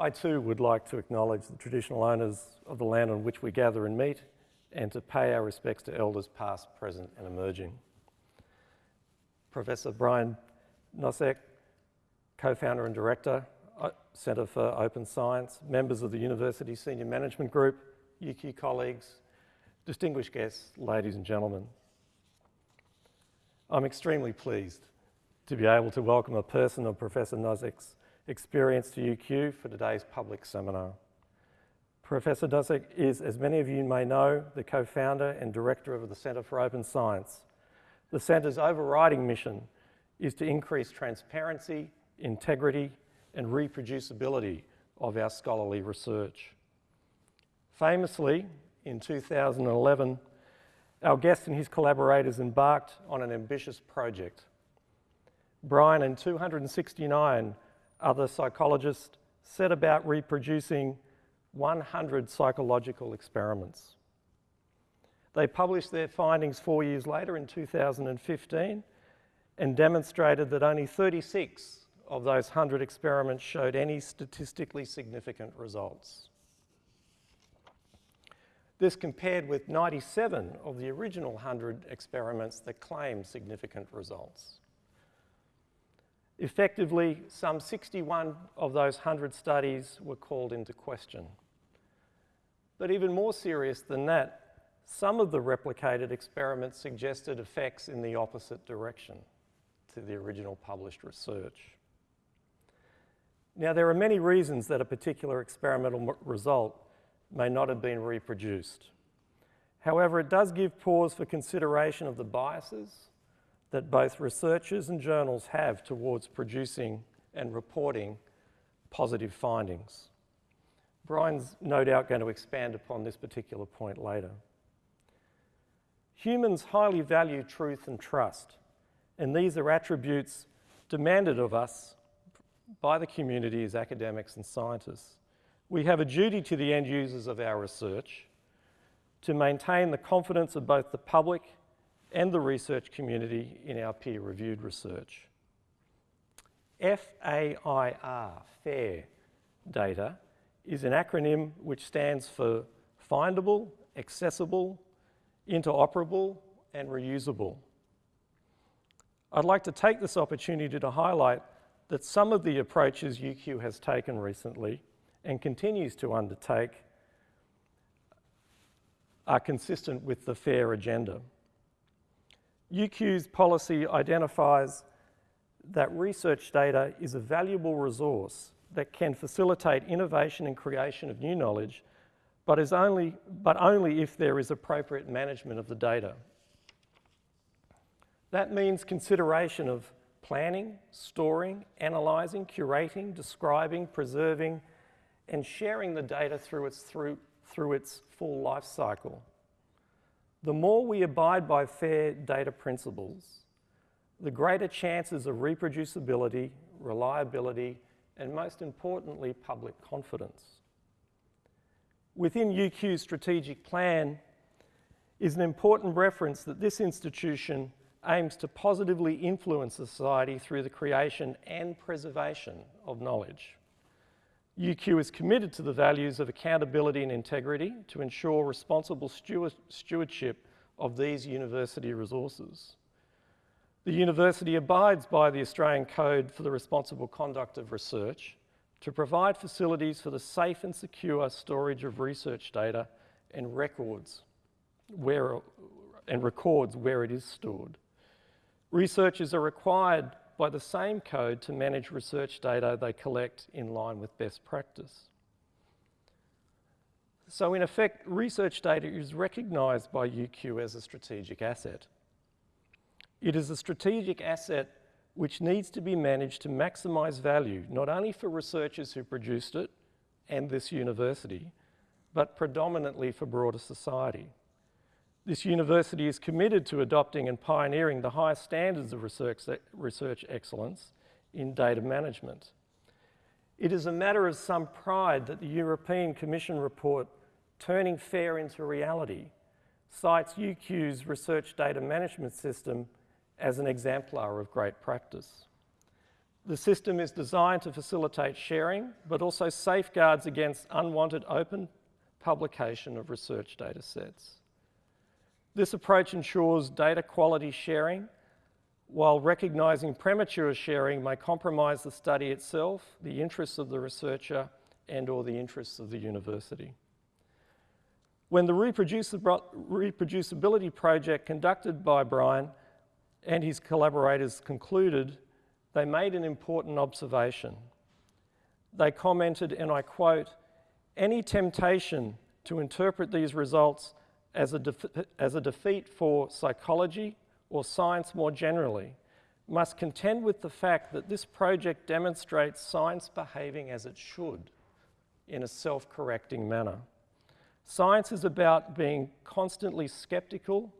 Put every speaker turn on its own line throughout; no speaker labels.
I too would like to acknowledge the traditional owners of the land on which we gather and meet and to pay our respects to elders past, present and emerging. Professor Brian Nosek, co-founder and director, uh, Centre for Open Science, members of the University Senior Management Group, UQ colleagues, distinguished guests, ladies and gentlemen. I'm extremely pleased to be able to welcome a person of Professor Nosek's experience to UQ for today's public seminar. Professor Nosek is, as many of you may know, the co-founder and director of the Centre for Open Science. The Centre's overriding mission is to increase transparency, integrity and reproducibility of our scholarly research. Famously, in 2011, our guest and his collaborators embarked on an ambitious project. Brian and 269 other psychologists set about reproducing 100 psychological experiments. They published their findings four years later in 2015 and demonstrated that only 36 of those 100 experiments showed any statistically significant results. This compared with 97 of the original 100 experiments that claimed significant results. Effectively, some 61 of those 100 studies were called into question. But even more serious than that, some of the replicated experiments suggested effects in the opposite direction to the original published research. Now, there are many reasons that a particular experimental result may not have been reproduced. However, it does give pause for consideration of the biases that both researchers and journals have towards producing and reporting positive findings. Brian's no doubt going to expand upon this particular point later. Humans highly value truth and trust, and these are attributes demanded of us by the community as academics and scientists. We have a duty to the end users of our research to maintain the confidence of both the public and the research community in our peer-reviewed research. FAIR, FAIR data, is an acronym which stands for findable, accessible, interoperable, and reusable. I'd like to take this opportunity to highlight that some of the approaches UQ has taken recently and continues to undertake are consistent with the FAIR agenda. UQ's policy identifies that research data is a valuable resource that can facilitate innovation and creation of new knowledge, but, is only, but only if there is appropriate management of the data. That means consideration of planning, storing, analysing, curating, describing, preserving, and sharing the data through its, through, through its full life cycle. The more we abide by fair data principles, the greater chances of reproducibility, reliability, and most importantly, public confidence. Within UQ's strategic plan is an important reference that this institution aims to positively influence society through the creation and preservation of knowledge. UQ is committed to the values of accountability and integrity to ensure responsible stewardship of these university resources. The university abides by the Australian Code for the Responsible Conduct of Research to provide facilities for the safe and secure storage of research data and records where, and records where it is stored. Researchers are required by the same code to manage research data they collect in line with best practice. So in effect, research data is recognised by UQ as a strategic asset. It is a strategic asset which needs to be managed to maximise value, not only for researchers who produced it and this university, but predominantly for broader society. This university is committed to adopting and pioneering the highest standards of research, research excellence in data management. It is a matter of some pride that the European Commission report, Turning Fair into Reality, cites UQ's research data management system as an exemplar of great practice. The system is designed to facilitate sharing, but also safeguards against unwanted open publication of research data sets. This approach ensures data quality sharing while recognising premature sharing may compromise the study itself, the interests of the researcher and or the interests of the university. When the reproducibility project conducted by Brian and his collaborators concluded, they made an important observation. They commented, and I quote, any temptation to interpret these results as a, as a defeat for psychology or science more generally must contend with the fact that this project demonstrates science behaving as it should in a self-correcting manner. Science is about being constantly skeptical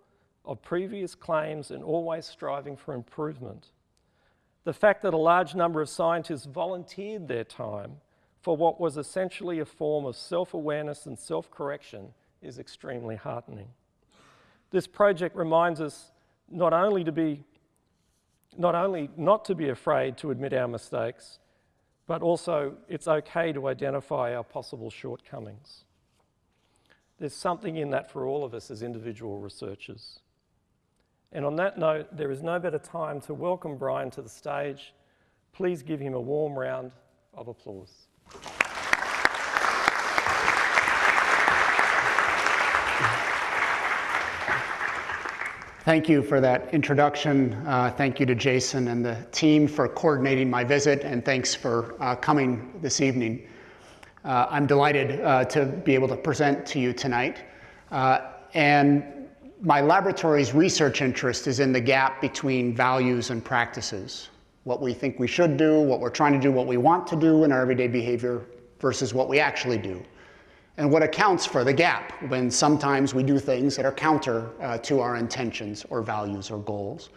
of previous claims and always striving for improvement. The fact that a large number of scientists volunteered their time for what was essentially a form of self-awareness and self-correction is extremely heartening. This project reminds us not only to be, not only not to be afraid to admit our mistakes, but also it's okay to identify our possible shortcomings. There's something in that for all of us as individual researchers. And on that note, there is no better time to welcome Brian to the stage. Please give him a warm round of applause.
Thank you for that introduction. Uh, thank you to Jason and the team for coordinating my visit, and thanks for uh, coming this evening. Uh, I'm delighted uh, to be able to present to you tonight. Uh, and my laboratory's research interest is in the gap between values and practices. What we think we should do, what we're trying to do, what we want to do in our everyday behavior versus what we actually do and what accounts for the gap when sometimes we do things that are counter uh, to our intentions or values or goals.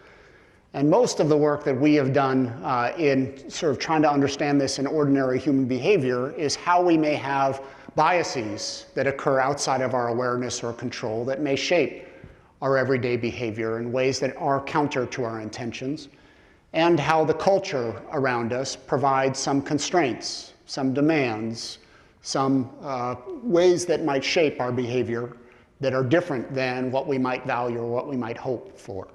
And most of the work that we have done uh, in sort of trying to understand this in ordinary human behavior is how we may have biases that occur outside of our awareness or control that may shape our everyday behavior in ways that are counter to our intentions, and how the culture around us provides some constraints, some demands, some uh, ways that might shape our behavior that are different than what we might value or what we might hope for.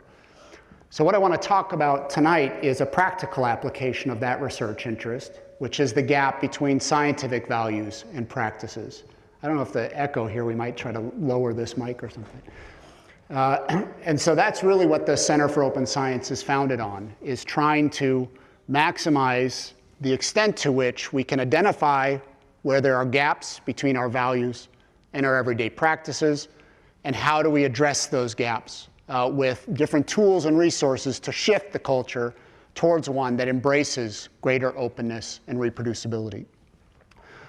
So what I want to talk about tonight is a practical application of that research interest, which is the gap between scientific values and practices. I don't know if the echo here, we might try to lower this mic or something. Uh, and so that's really what the Center for Open Science is founded on, is trying to maximize the extent to which we can identify where there are gaps between our values and our everyday practices, and how do we address those gaps uh, with different tools and resources to shift the culture towards one that embraces greater openness and reproducibility.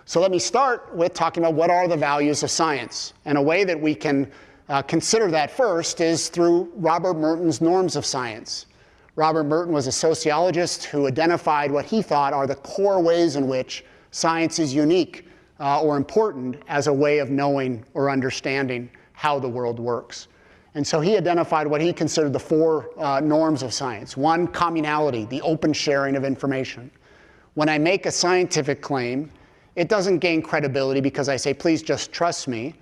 So let me start with talking about what are the values of science. And a way that we can uh, consider that first is through Robert Merton's norms of science. Robert Merton was a sociologist who identified what he thought are the core ways in which Science is unique uh, or important as a way of knowing or understanding how the world works. And so he identified what he considered the four uh, norms of science. One, communality, the open sharing of information. When I make a scientific claim, it doesn't gain credibility because I say, please just trust me.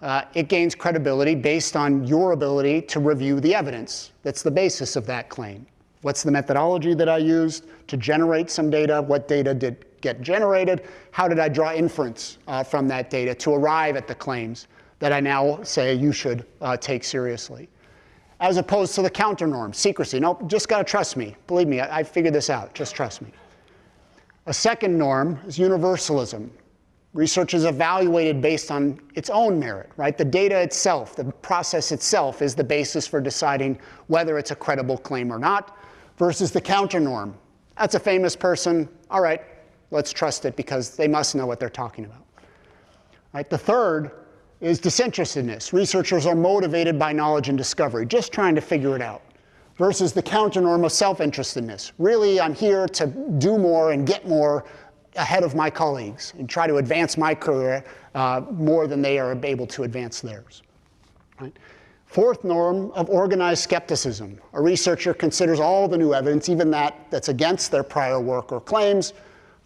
Uh, it gains credibility based on your ability to review the evidence. That's the basis of that claim. What's the methodology that I used to generate some data? What data did get generated? How did I draw inference uh, from that data to arrive at the claims that I now say you should uh, take seriously? As opposed to the counter norm, secrecy. Nope, just got to trust me. Believe me, I, I figured this out. Just trust me. A second norm is universalism. Research is evaluated based on its own merit, right? The data itself, the process itself is the basis for deciding whether it's a credible claim or not, versus the counter norm. That's a famous person. All right, let's trust it because they must know what they're talking about. Right? The third is disinterestedness. Researchers are motivated by knowledge and discovery, just trying to figure it out, versus the counternorm of self-interestedness. Really, I'm here to do more and get more ahead of my colleagues and try to advance my career uh, more than they are able to advance theirs. Right? Fourth norm of organized skepticism. A researcher considers all the new evidence, even that that's against their prior work or claims,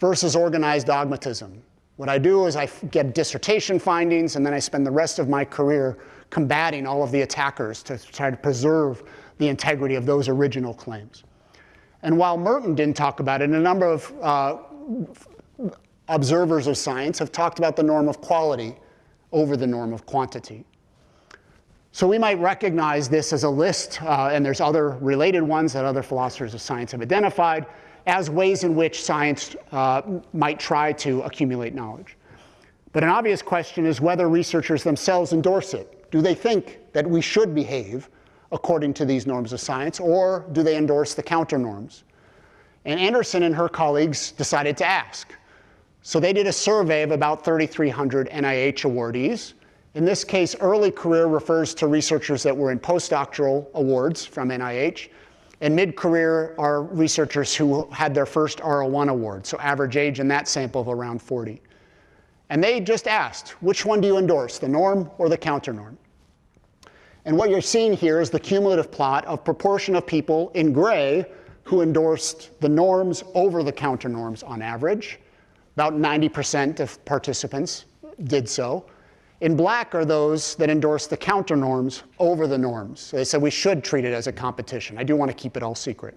versus organized dogmatism. What I do is I get dissertation findings, and then I spend the rest of my career combating all of the attackers to try to preserve the integrity of those original claims. And while Merton didn't talk about it, a number of uh, observers of science have talked about the norm of quality over the norm of quantity. So we might recognize this as a list, uh, and there's other related ones that other philosophers of science have identified, as ways in which science uh, might try to accumulate knowledge. But an obvious question is whether researchers themselves endorse it. Do they think that we should behave according to these norms of science, or do they endorse the counter norms? And Anderson and her colleagues decided to ask. So they did a survey of about 3,300 NIH awardees in this case, early career refers to researchers that were in postdoctoral awards from NIH. And mid-career are researchers who had their first R01 award, so average age in that sample of around 40. And they just asked, which one do you endorse, the norm or the counter norm? And what you're seeing here is the cumulative plot of proportion of people in gray who endorsed the norms over the counter norms on average. About 90% of participants did so. In black are those that endorse the counter norms over the norms. So they said we should treat it as a competition. I do want to keep it all secret.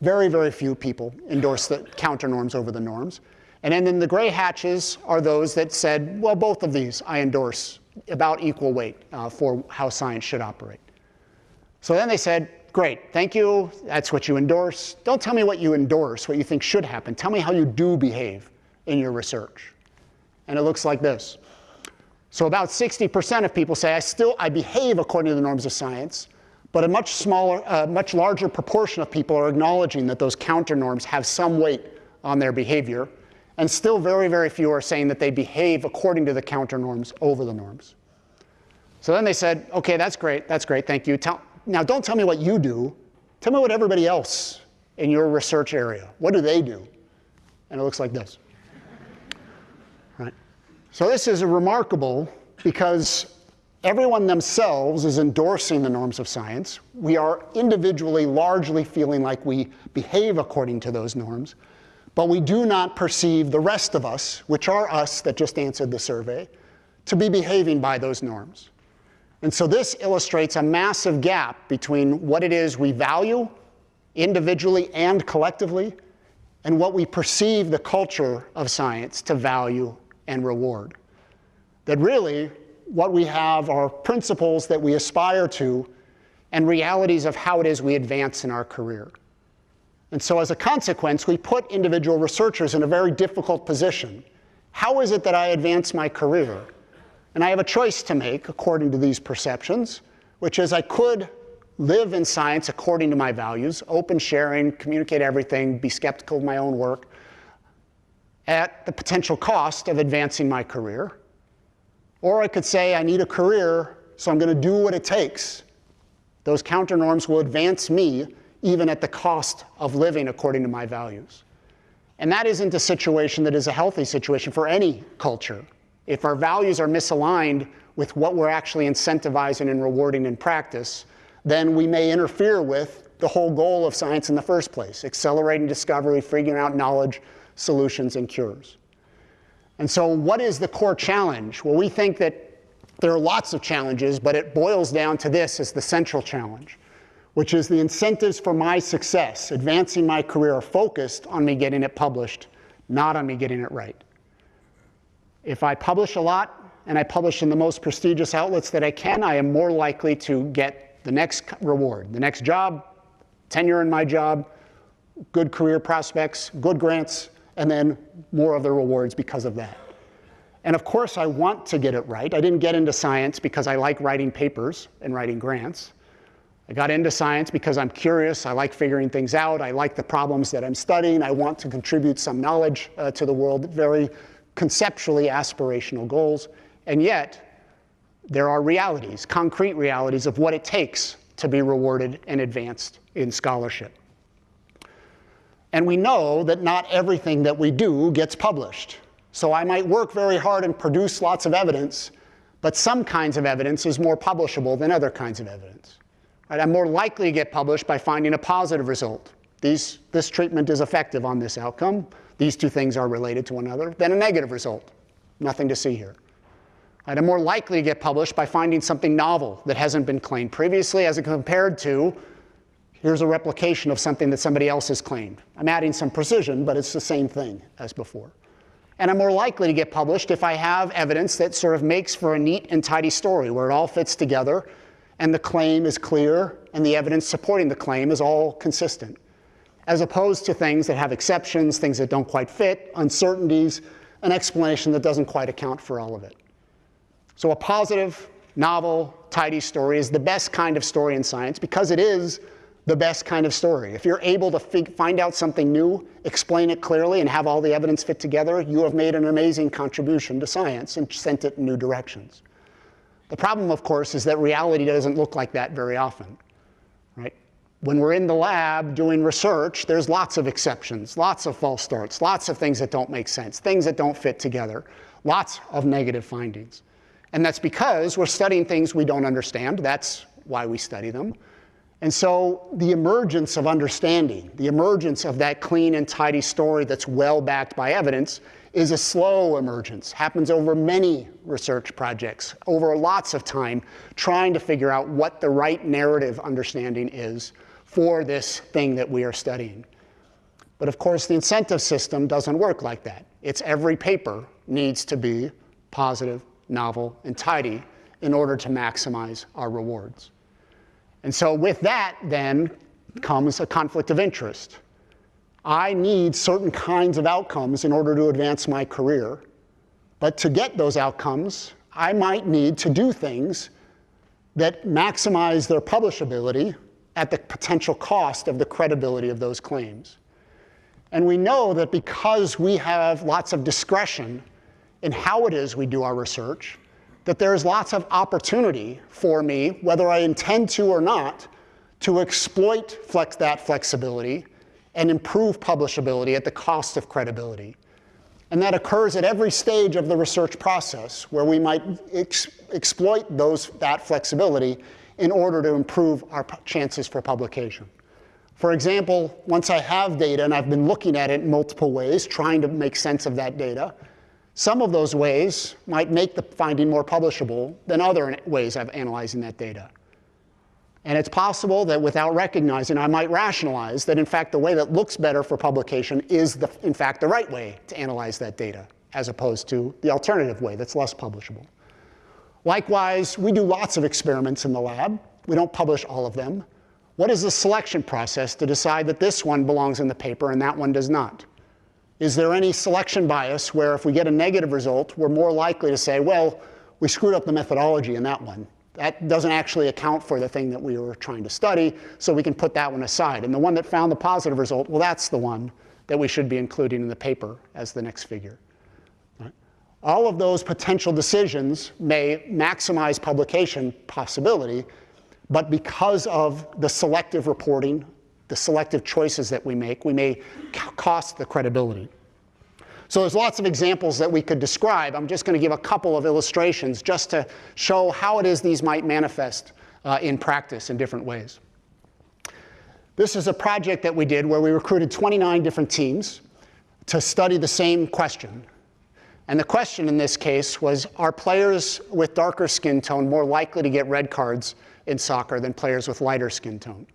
Very, very few people endorse the counter norms over the norms. And then in the gray hatches are those that said, well, both of these I endorse about equal weight uh, for how science should operate. So then they said, great, thank you, that's what you endorse. Don't tell me what you endorse, what you think should happen. Tell me how you do behave in your research. And it looks like this. So about 60% of people say, I still, I behave according to the norms of science, but a much smaller, uh, much larger proportion of people are acknowledging that those counter norms have some weight on their behavior. And still very, very few are saying that they behave according to the counter norms over the norms. So then they said, okay, that's great, that's great, thank you. Tell, now don't tell me what you do. Tell me what everybody else in your research area, what do they do? And it looks like this. So this is remarkable because everyone themselves is endorsing the norms of science. We are individually largely feeling like we behave according to those norms, but we do not perceive the rest of us, which are us that just answered the survey, to be behaving by those norms. And so this illustrates a massive gap between what it is we value individually and collectively and what we perceive the culture of science to value and reward. That really, what we have are principles that we aspire to and realities of how it is we advance in our career. And so as a consequence, we put individual researchers in a very difficult position. How is it that I advance my career? And I have a choice to make according to these perceptions, which is I could live in science according to my values, open sharing, communicate everything, be skeptical of my own work, at the potential cost of advancing my career. Or I could say, I need a career, so I'm going to do what it takes. Those counter norms will advance me even at the cost of living according to my values. And that isn't a situation that is a healthy situation for any culture. If our values are misaligned with what we're actually incentivizing and rewarding in practice, then we may interfere with the whole goal of science in the first place, accelerating discovery, figuring out knowledge, solutions, and cures. And so what is the core challenge? Well, we think that there are lots of challenges, but it boils down to this as the central challenge, which is the incentives for my success, advancing my career, are focused on me getting it published, not on me getting it right. If I publish a lot and I publish in the most prestigious outlets that I can, I am more likely to get the next reward, the next job, tenure in my job, good career prospects, good grants, and then more of the rewards because of that. And of course, I want to get it right. I didn't get into science because I like writing papers and writing grants. I got into science because I'm curious. I like figuring things out. I like the problems that I'm studying. I want to contribute some knowledge uh, to the world, very conceptually aspirational goals. And yet, there are realities, concrete realities of what it takes to be rewarded and advanced in scholarship. And we know that not everything that we do gets published. So I might work very hard and produce lots of evidence, But some kinds of evidence is more publishable than other kinds of evidence. Right? I'm more likely to get published by finding a positive result. These, this treatment is effective on this outcome. These two things are related to one another. Than a negative result. Nothing to see here. Right? I'm more likely to get published by finding something novel that hasn't been claimed previously as compared to here's a replication of something that somebody else has claimed. I'm adding some precision, but it's the same thing as before. And I'm more likely to get published if I have evidence that sort of makes for a neat and tidy story where it all fits together and the claim is clear and the evidence supporting the claim is all consistent. As opposed to things that have exceptions, things that don't quite fit, uncertainties, an explanation that doesn't quite account for all of it. So a positive, novel, tidy story is the best kind of story in science because it is the best kind of story. If you're able to find out something new, explain it clearly, and have all the evidence fit together, you have made an amazing contribution to science and sent it in new directions. The problem, of course, is that reality doesn't look like that very often. Right? When we're in the lab doing research, there's lots of exceptions, lots of false starts, lots of things that don't make sense, things that don't fit together, lots of negative findings. And that's because we're studying things we don't understand. That's why we study them. And so the emergence of understanding, the emergence of that clean and tidy story that's well backed by evidence is a slow emergence, happens over many research projects, over lots of time, trying to figure out what the right narrative understanding is for this thing that we are studying. But of course, the incentive system doesn't work like that. It's every paper needs to be positive, novel, and tidy in order to maximize our rewards. And so with that, then, comes a conflict of interest. I need certain kinds of outcomes in order to advance my career. But to get those outcomes, I might need to do things that maximize their publishability at the potential cost of the credibility of those claims. And we know that because we have lots of discretion in how it is we do our research, that there's lots of opportunity for me, whether I intend to or not, to exploit flex that flexibility and improve publishability at the cost of credibility. And that occurs at every stage of the research process where we might ex exploit those, that flexibility in order to improve our chances for publication. For example, once I have data and I've been looking at it in multiple ways, trying to make sense of that data, some of those ways might make the finding more publishable than other ways of analyzing that data. And it's possible that without recognizing, I might rationalize that in fact the way that looks better for publication is the, in fact the right way to analyze that data, as opposed to the alternative way that's less publishable. Likewise, we do lots of experiments in the lab. We don't publish all of them. What is the selection process to decide that this one belongs in the paper and that one does not? Is there any selection bias where if we get a negative result, we're more likely to say, well, we screwed up the methodology in that one. That doesn't actually account for the thing that we were trying to study, so we can put that one aside. And the one that found the positive result, well, that's the one that we should be including in the paper as the next figure. All of those potential decisions may maximize publication possibility, but because of the selective reporting the selective choices that we make, we may cost the credibility. So there's lots of examples that we could describe. I'm just going to give a couple of illustrations just to show how it is these might manifest uh, in practice in different ways. This is a project that we did where we recruited 29 different teams to study the same question. And the question in this case was, are players with darker skin tone more likely to get red cards in soccer than players with lighter skin tone?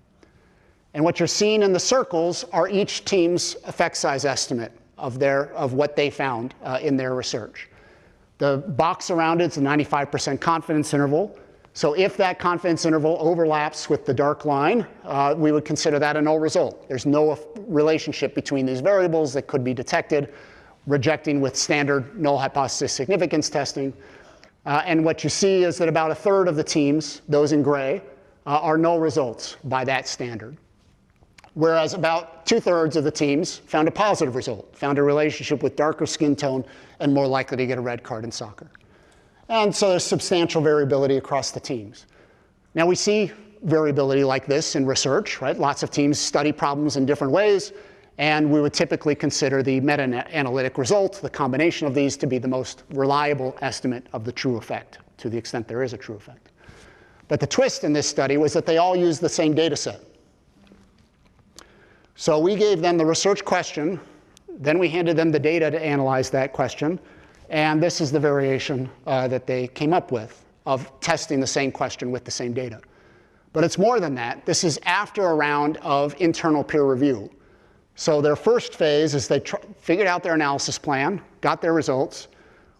And what you're seeing in the circles are each team's effect size estimate of, their, of what they found uh, in their research. The box around it is a 95% confidence interval. So if that confidence interval overlaps with the dark line, uh, we would consider that a null result. There's no relationship between these variables that could be detected, rejecting with standard null hypothesis significance testing. Uh, and what you see is that about a third of the teams, those in gray, uh, are null results by that standard whereas about two-thirds of the teams found a positive result, found a relationship with darker skin tone and more likely to get a red card in soccer. And so there's substantial variability across the teams. Now we see variability like this in research, right? Lots of teams study problems in different ways, and we would typically consider the meta-analytic result, the combination of these, to be the most reliable estimate of the true effect to the extent there is a true effect. But the twist in this study was that they all used the same data set. So we gave them the research question, then we handed them the data to analyze that question, and this is the variation uh, that they came up with of testing the same question with the same data. But it's more than that. This is after a round of internal peer review. So their first phase is they figured out their analysis plan, got their results.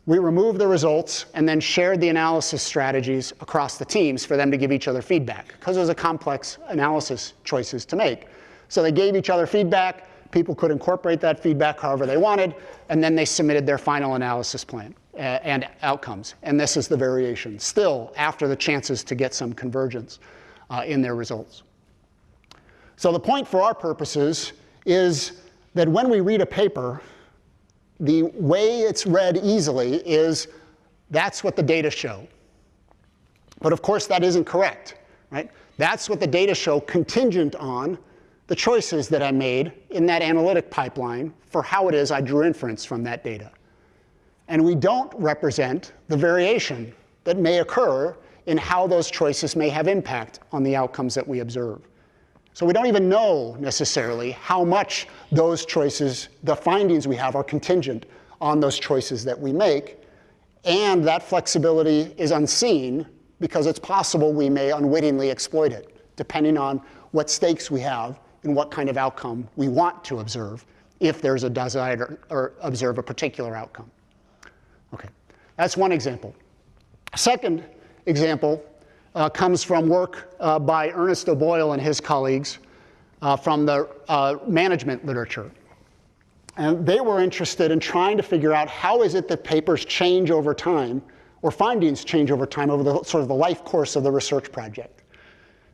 We removed the results and then shared the analysis strategies across the teams for them to give each other feedback because it was a complex analysis choices to make. So they gave each other feedback. People could incorporate that feedback however they wanted, and then they submitted their final analysis plan uh, and outcomes. And this is the variation, still after the chances to get some convergence uh, in their results. So the point for our purposes is that when we read a paper, the way it's read easily is that's what the data show. But of course, that isn't correct, right? That's what the data show contingent on the choices that I made in that analytic pipeline for how it is I drew inference from that data. And we don't represent the variation that may occur in how those choices may have impact on the outcomes that we observe. So we don't even know necessarily how much those choices, the findings we have, are contingent on those choices that we make. And that flexibility is unseen because it's possible we may unwittingly exploit it, depending on what stakes we have and what kind of outcome we want to observe if there's a desire or observe a particular outcome. Okay, that's one example. Second example uh, comes from work uh, by Ernest O'Boyle and his colleagues uh, from the uh, management literature. And they were interested in trying to figure out how is it that papers change over time or findings change over time over the sort of the life course of the research project.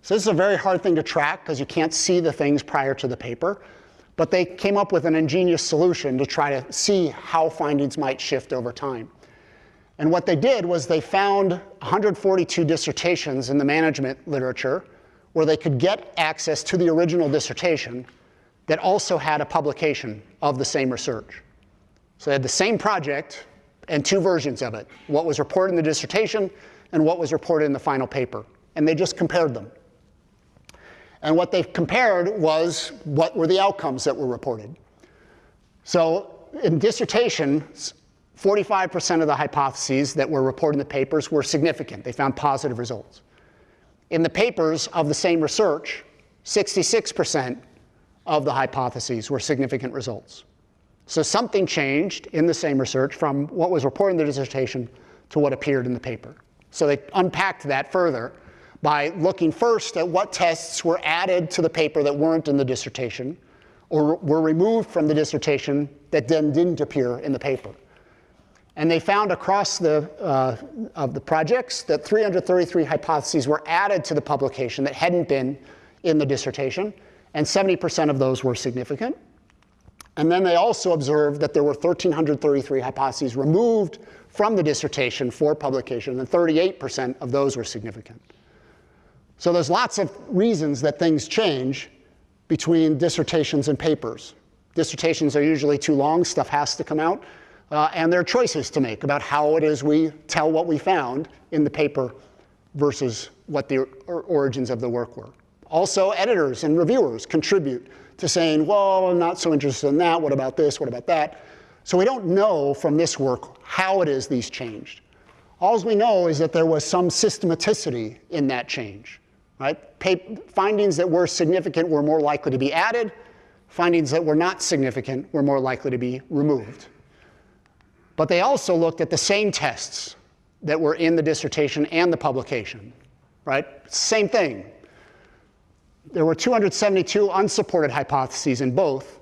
So this is a very hard thing to track because you can't see the things prior to the paper. But they came up with an ingenious solution to try to see how findings might shift over time. And what they did was they found 142 dissertations in the management literature where they could get access to the original dissertation that also had a publication of the same research. So they had the same project and two versions of it, what was reported in the dissertation and what was reported in the final paper. And they just compared them. And what they compared was what were the outcomes that were reported. So in dissertations, 45% of the hypotheses that were reported in the papers were significant. They found positive results. In the papers of the same research, 66% of the hypotheses were significant results. So something changed in the same research from what was reported in the dissertation to what appeared in the paper. So they unpacked that further by looking first at what tests were added to the paper that weren't in the dissertation or were removed from the dissertation that then didn't appear in the paper. And they found across the, uh, of the projects that 333 hypotheses were added to the publication that hadn't been in the dissertation, and 70% of those were significant. And then they also observed that there were 1,333 hypotheses removed from the dissertation for publication, and 38% of those were significant. So there's lots of reasons that things change between dissertations and papers. Dissertations are usually too long, stuff has to come out, uh, and there are choices to make about how it is we tell what we found in the paper versus what the origins of the work were. Also, editors and reviewers contribute to saying, well, I'm not so interested in that, what about this, what about that? So we don't know from this work how it is these changed. All we know is that there was some systematicity in that change. Right? findings that were significant were more likely to be added. Findings that were not significant were more likely to be removed. But they also looked at the same tests that were in the dissertation and the publication. Right? Same thing. There were 272 unsupported hypotheses in both,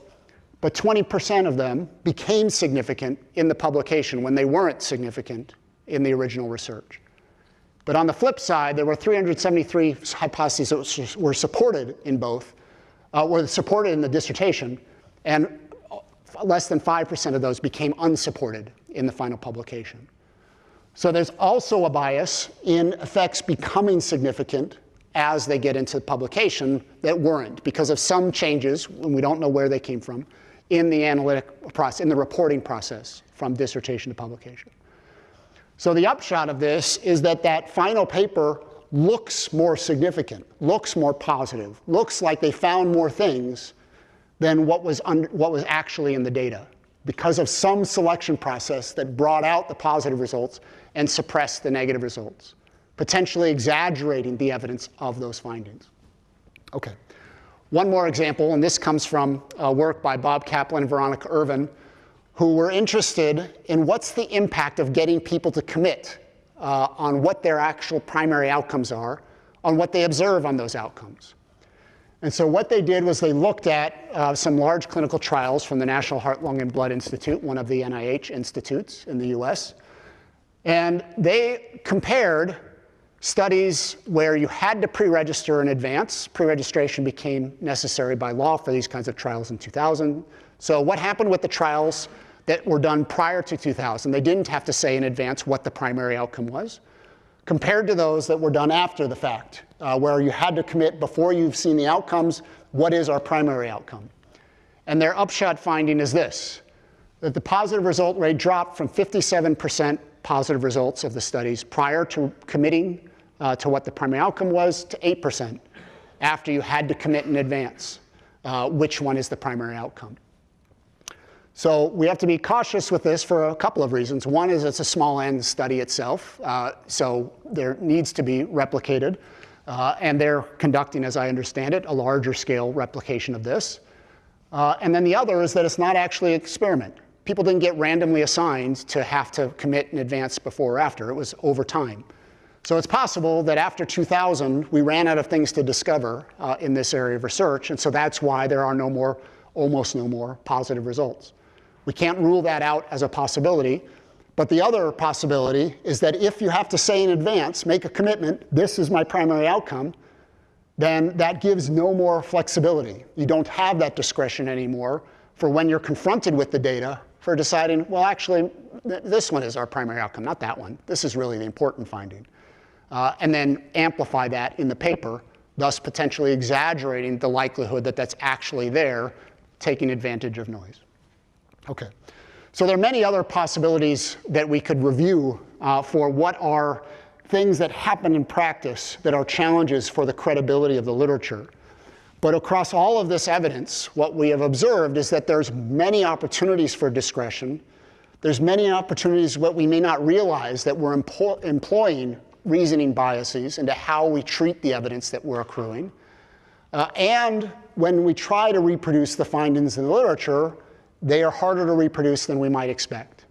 but 20% of them became significant in the publication when they weren't significant in the original research. But on the flip side, there were 373 hypotheses that were supported in both, uh, were supported in the dissertation, and less than 5% of those became unsupported in the final publication. So there's also a bias in effects becoming significant as they get into publication that weren't because of some changes, and we don't know where they came from, in the analytic process, in the reporting process from dissertation to publication. So the upshot of this is that that final paper looks more significant, looks more positive, looks like they found more things than what was, what was actually in the data because of some selection process that brought out the positive results and suppressed the negative results, potentially exaggerating the evidence of those findings. Okay. One more example, and this comes from work by Bob Kaplan and Veronica Irvin, who were interested in what's the impact of getting people to commit uh, on what their actual primary outcomes are, on what they observe on those outcomes. And so what they did was they looked at uh, some large clinical trials from the National Heart, Lung, and Blood Institute, one of the NIH institutes in the US. And they compared studies where you had to pre-register in advance. Pre-registration became necessary by law for these kinds of trials in 2000. So what happened with the trials that were done prior to 2000? They didn't have to say in advance what the primary outcome was, compared to those that were done after the fact, uh, where you had to commit before you've seen the outcomes, what is our primary outcome? And their upshot finding is this, that the positive result rate dropped from 57% positive results of the studies prior to committing uh, to what the primary outcome was to 8% after you had to commit in advance uh, which one is the primary outcome. So we have to be cautious with this for a couple of reasons. One is it's a small n study itself, uh, so there needs to be replicated. Uh, and they're conducting, as I understand it, a larger scale replication of this. Uh, and then the other is that it's not actually an experiment. People didn't get randomly assigned to have to commit in advance before or after. It was over time. So it's possible that after 2000, we ran out of things to discover uh, in this area of research, and so that's why there are no more, almost no more, positive results. We can't rule that out as a possibility, but the other possibility is that if you have to say in advance, make a commitment, this is my primary outcome, then that gives no more flexibility. You don't have that discretion anymore for when you're confronted with the data for deciding, well, actually, this one is our primary outcome, not that one. This is really the important finding uh, and then amplify that in the paper, thus potentially exaggerating the likelihood that that's actually there, taking advantage of noise. Okay. So there are many other possibilities that we could review uh, for what are things that happen in practice that are challenges for the credibility of the literature. But across all of this evidence, what we have observed is that there's many opportunities for discretion. There's many opportunities what we may not realize that we're employing reasoning biases into how we treat the evidence that we're accruing. Uh, and when we try to reproduce the findings in the literature, they are harder to reproduce than we might expect.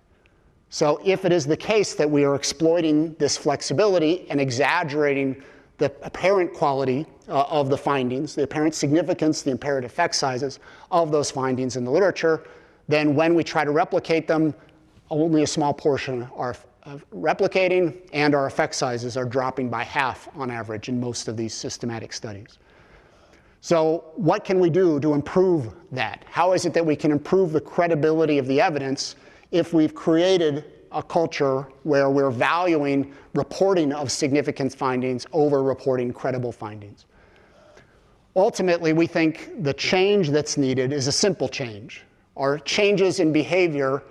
So if it is the case that we are exploiting this flexibility and exaggerating the apparent quality uh, of the findings, the apparent significance, the apparent effect sizes of those findings in the literature, then when we try to replicate them, only a small portion are replicating and our effect sizes are dropping by half on average in most of these systematic studies. So what can we do to improve that? How is it that we can improve the credibility of the evidence if we've created a culture where we're valuing reporting of significant findings over reporting credible findings? Ultimately, we think the change that's needed is a simple change, or changes in behavior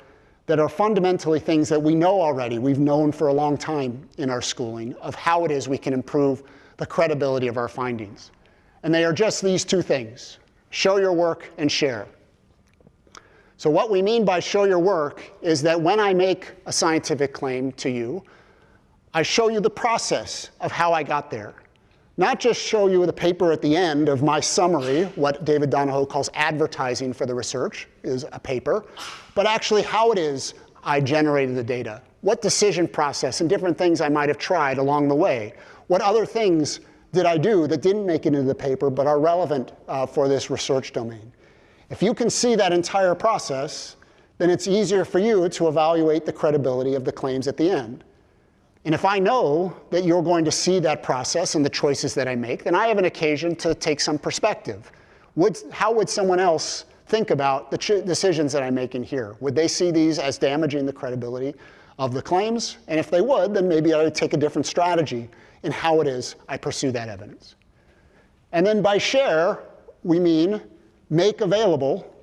that are fundamentally things that we know already, we've known for a long time in our schooling, of how it is we can improve the credibility of our findings. And they are just these two things, show your work and share. So what we mean by show your work is that when I make a scientific claim to you, I show you the process of how I got there. Not just show you the paper at the end of my summary, what David Donoho calls advertising for the research is a paper, but actually how it is I generated the data, what decision process and different things I might have tried along the way, what other things did I do that didn't make it into the paper but are relevant uh, for this research domain. If you can see that entire process, then it's easier for you to evaluate the credibility of the claims at the end. And if I know that you're going to see that process and the choices that I make, then I have an occasion to take some perspective. Would, how would someone else think about the decisions that I'm making here? Would they see these as damaging the credibility of the claims? And if they would, then maybe I would take a different strategy in how it is I pursue that evidence. And then by share, we mean make available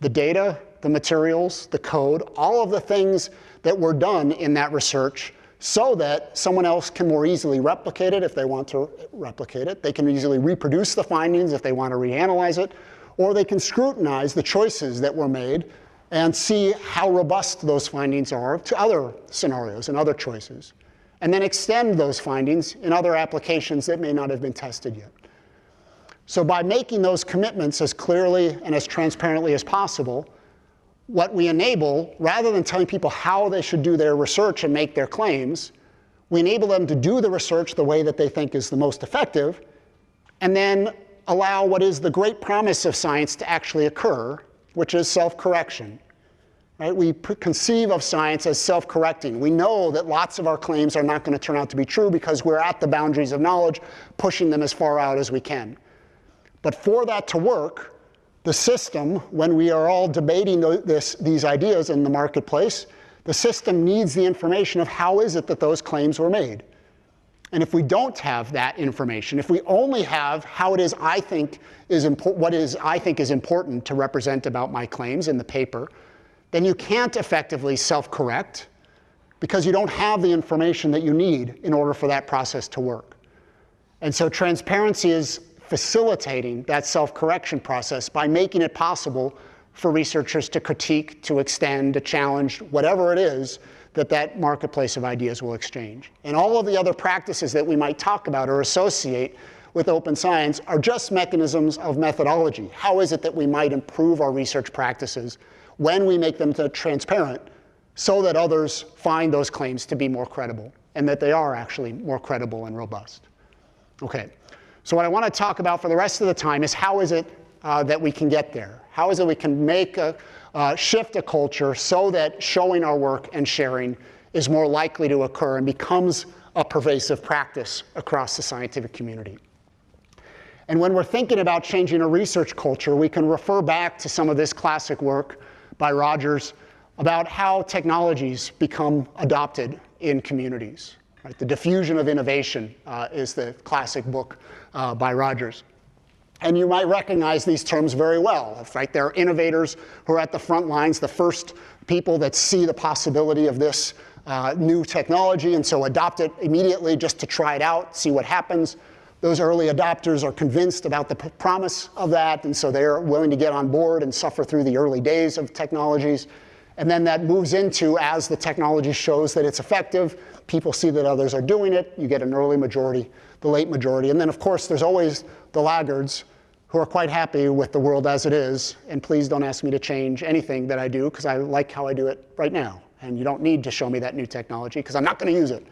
the data, the materials, the code, all of the things that were done in that research so that someone else can more easily replicate it if they want to replicate it. They can easily reproduce the findings if they want to reanalyze it, or they can scrutinize the choices that were made and see how robust those findings are to other scenarios and other choices, and then extend those findings in other applications that may not have been tested yet. So by making those commitments as clearly and as transparently as possible, what we enable, rather than telling people how they should do their research and make their claims, we enable them to do the research the way that they think is the most effective, and then allow what is the great promise of science to actually occur, which is self-correction. Right? We conceive of science as self-correcting. We know that lots of our claims are not going to turn out to be true because we're at the boundaries of knowledge, pushing them as far out as we can. But for that to work, the system, when we are all debating this, these ideas in the marketplace, the system needs the information of how is it that those claims were made. And if we don't have that information, if we only have how it is I think is what is I think is important to represent about my claims in the paper, then you can't effectively self-correct because you don't have the information that you need in order for that process to work. And so transparency is facilitating that self-correction process by making it possible for researchers to critique, to extend, to challenge, whatever it is that that marketplace of ideas will exchange. And all of the other practices that we might talk about or associate with open science are just mechanisms of methodology. How is it that we might improve our research practices when we make them transparent so that others find those claims to be more credible and that they are actually more credible and robust? Okay. So what I want to talk about for the rest of the time is how is it uh, that we can get there? How is it we can make a, uh, shift a culture so that showing our work and sharing is more likely to occur and becomes a pervasive practice across the scientific community. And when we're thinking about changing a research culture, we can refer back to some of this classic work by Rogers about how technologies become adopted in communities. Right? The Diffusion of Innovation uh, is the classic book uh, by Rogers. And you might recognize these terms very well. Right? There are innovators who are at the front lines, the first people that see the possibility of this uh, new technology and so adopt it immediately just to try it out, see what happens. Those early adopters are convinced about the promise of that, and so they're willing to get on board and suffer through the early days of technologies. And then that moves into, as the technology shows that it's effective, people see that others are doing it, you get an early majority, the late majority. And then, of course, there's always the laggards who are quite happy with the world as it is. And please don't ask me to change anything that I do, because I like how I do it right now. And you don't need to show me that new technology, because I'm not going to use it.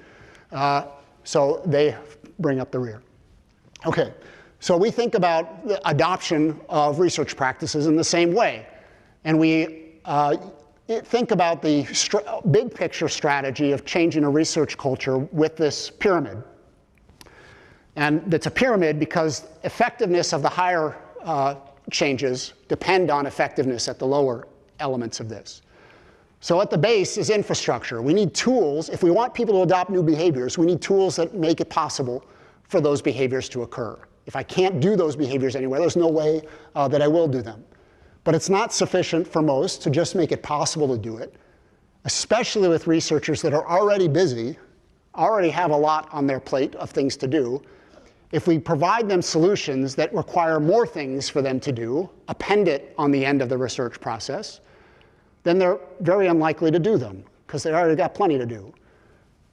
Uh, so they bring up the rear. OK, so we think about the adoption of research practices in the same way. And we uh, think about the big picture strategy of changing a research culture with this pyramid. And it's a pyramid because effectiveness of the higher uh, changes depend on effectiveness at the lower elements of this. So at the base is infrastructure. We need tools. If we want people to adopt new behaviors, we need tools that make it possible for those behaviors to occur. If I can't do those behaviors anywhere, there's no way uh, that I will do them. But it's not sufficient for most to just make it possible to do it, especially with researchers that are already busy, already have a lot on their plate of things to do. If we provide them solutions that require more things for them to do, append it on the end of the research process, then they're very unlikely to do them because they already got plenty to do.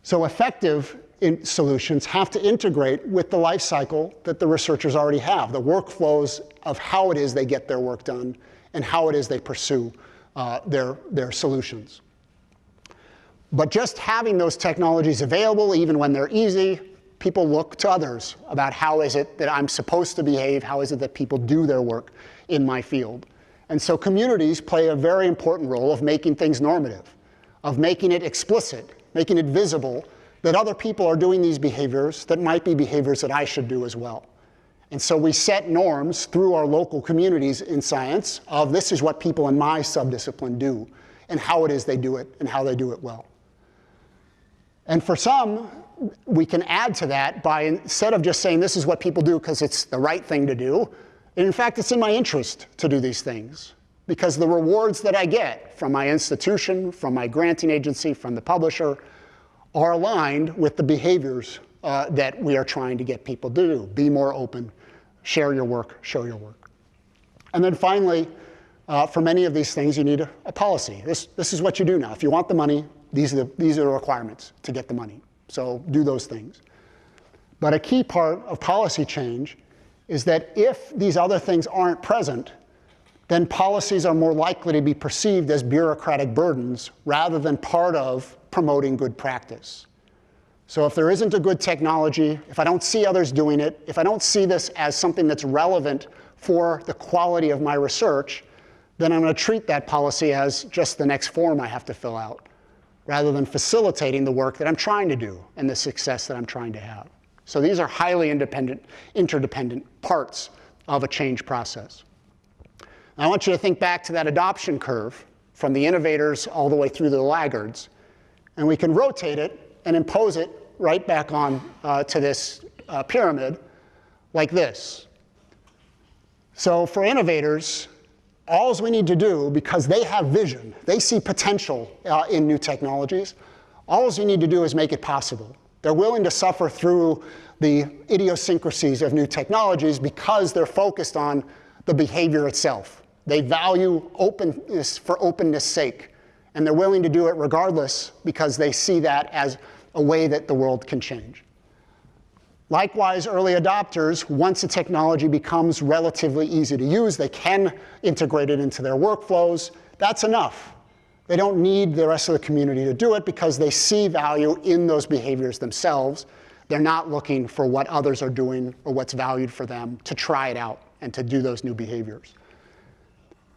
So effective solutions have to integrate with the life cycle that the researchers already have, the workflows of how it is they get their work done and how it is they pursue uh, their, their solutions. But just having those technologies available, even when they're easy, people look to others about how is it that I'm supposed to behave, how is it that people do their work in my field. And so communities play a very important role of making things normative, of making it explicit, making it visible that other people are doing these behaviors that might be behaviors that I should do as well. And so we set norms through our local communities in science of this is what people in my subdiscipline do and how it is they do it and how they do it well. And for some, we can add to that by instead of just saying this is what people do because it's the right thing to do, in fact, it's in my interest to do these things because the rewards that I get from my institution, from my granting agency, from the publisher, are aligned with the behaviors uh, that we are trying to get people to do. Be more open, share your work, show your work. And then finally, uh, for many of these things, you need a, a, policy. This, this is what you do now. If you want the money, these are the, these are the requirements to get the money. So do those things. But a key part of policy change is that if these other things aren't present, then policies are more likely to be perceived as bureaucratic burdens rather than part of promoting good practice. So if there isn't a good technology, if I don't see others doing it, if I don't see this as something that's relevant for the quality of my research, then I'm going to treat that policy as just the next form I have to fill out, rather than facilitating the work that I'm trying to do and the success that I'm trying to have. So these are highly independent, interdependent parts of a change process. I want you to think back to that adoption curve from the innovators all the way through the laggards. And we can rotate it and impose it right back on uh, to this uh, pyramid like this. So for innovators, all we need to do, because they have vision, they see potential uh, in new technologies, all we need to do is make it possible. They're willing to suffer through the idiosyncrasies of new technologies because they're focused on the behavior itself. They value openness for openness sake, and they're willing to do it regardless because they see that as a way that the world can change. Likewise, early adopters, once a technology becomes relatively easy to use, they can integrate it into their workflows. That's enough. They don't need the rest of the community to do it because they see value in those behaviors themselves. They're not looking for what others are doing or what's valued for them to try it out and to do those new behaviors.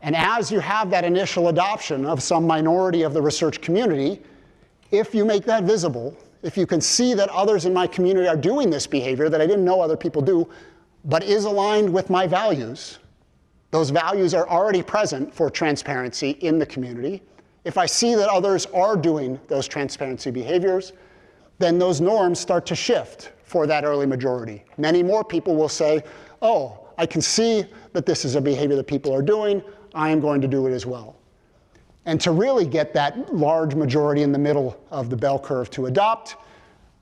And as you have that initial adoption of some minority of the research community, if you make that visible, if you can see that others in my community are doing this behavior that I didn't know other people do, but is aligned with my values, those values are already present for transparency in the community. If I see that others are doing those transparency behaviors, then those norms start to shift for that early majority. Many more people will say, oh, I can see that this is a behavior that people are doing. I am going to do it as well. And to really get that large majority in the middle of the bell curve to adopt,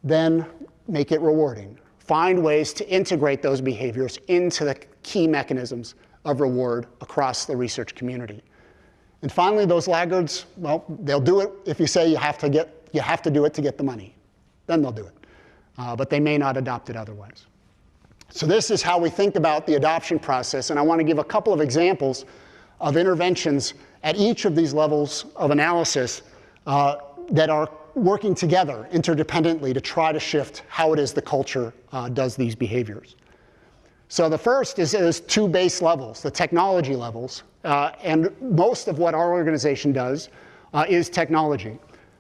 then make it rewarding. Find ways to integrate those behaviors into the key mechanisms of reward across the research community. And finally, those laggards, well, they'll do it if you say you have to, get, you have to do it to get the money. Then they'll do it. Uh, but they may not adopt it otherwise. So this is how we think about the adoption process. And I want to give a couple of examples of interventions at each of these levels of analysis uh, that are working together interdependently to try to shift how it is the culture uh, does these behaviors. So the first is, is two base levels, the technology levels. Uh, and most of what our organization does uh, is technology.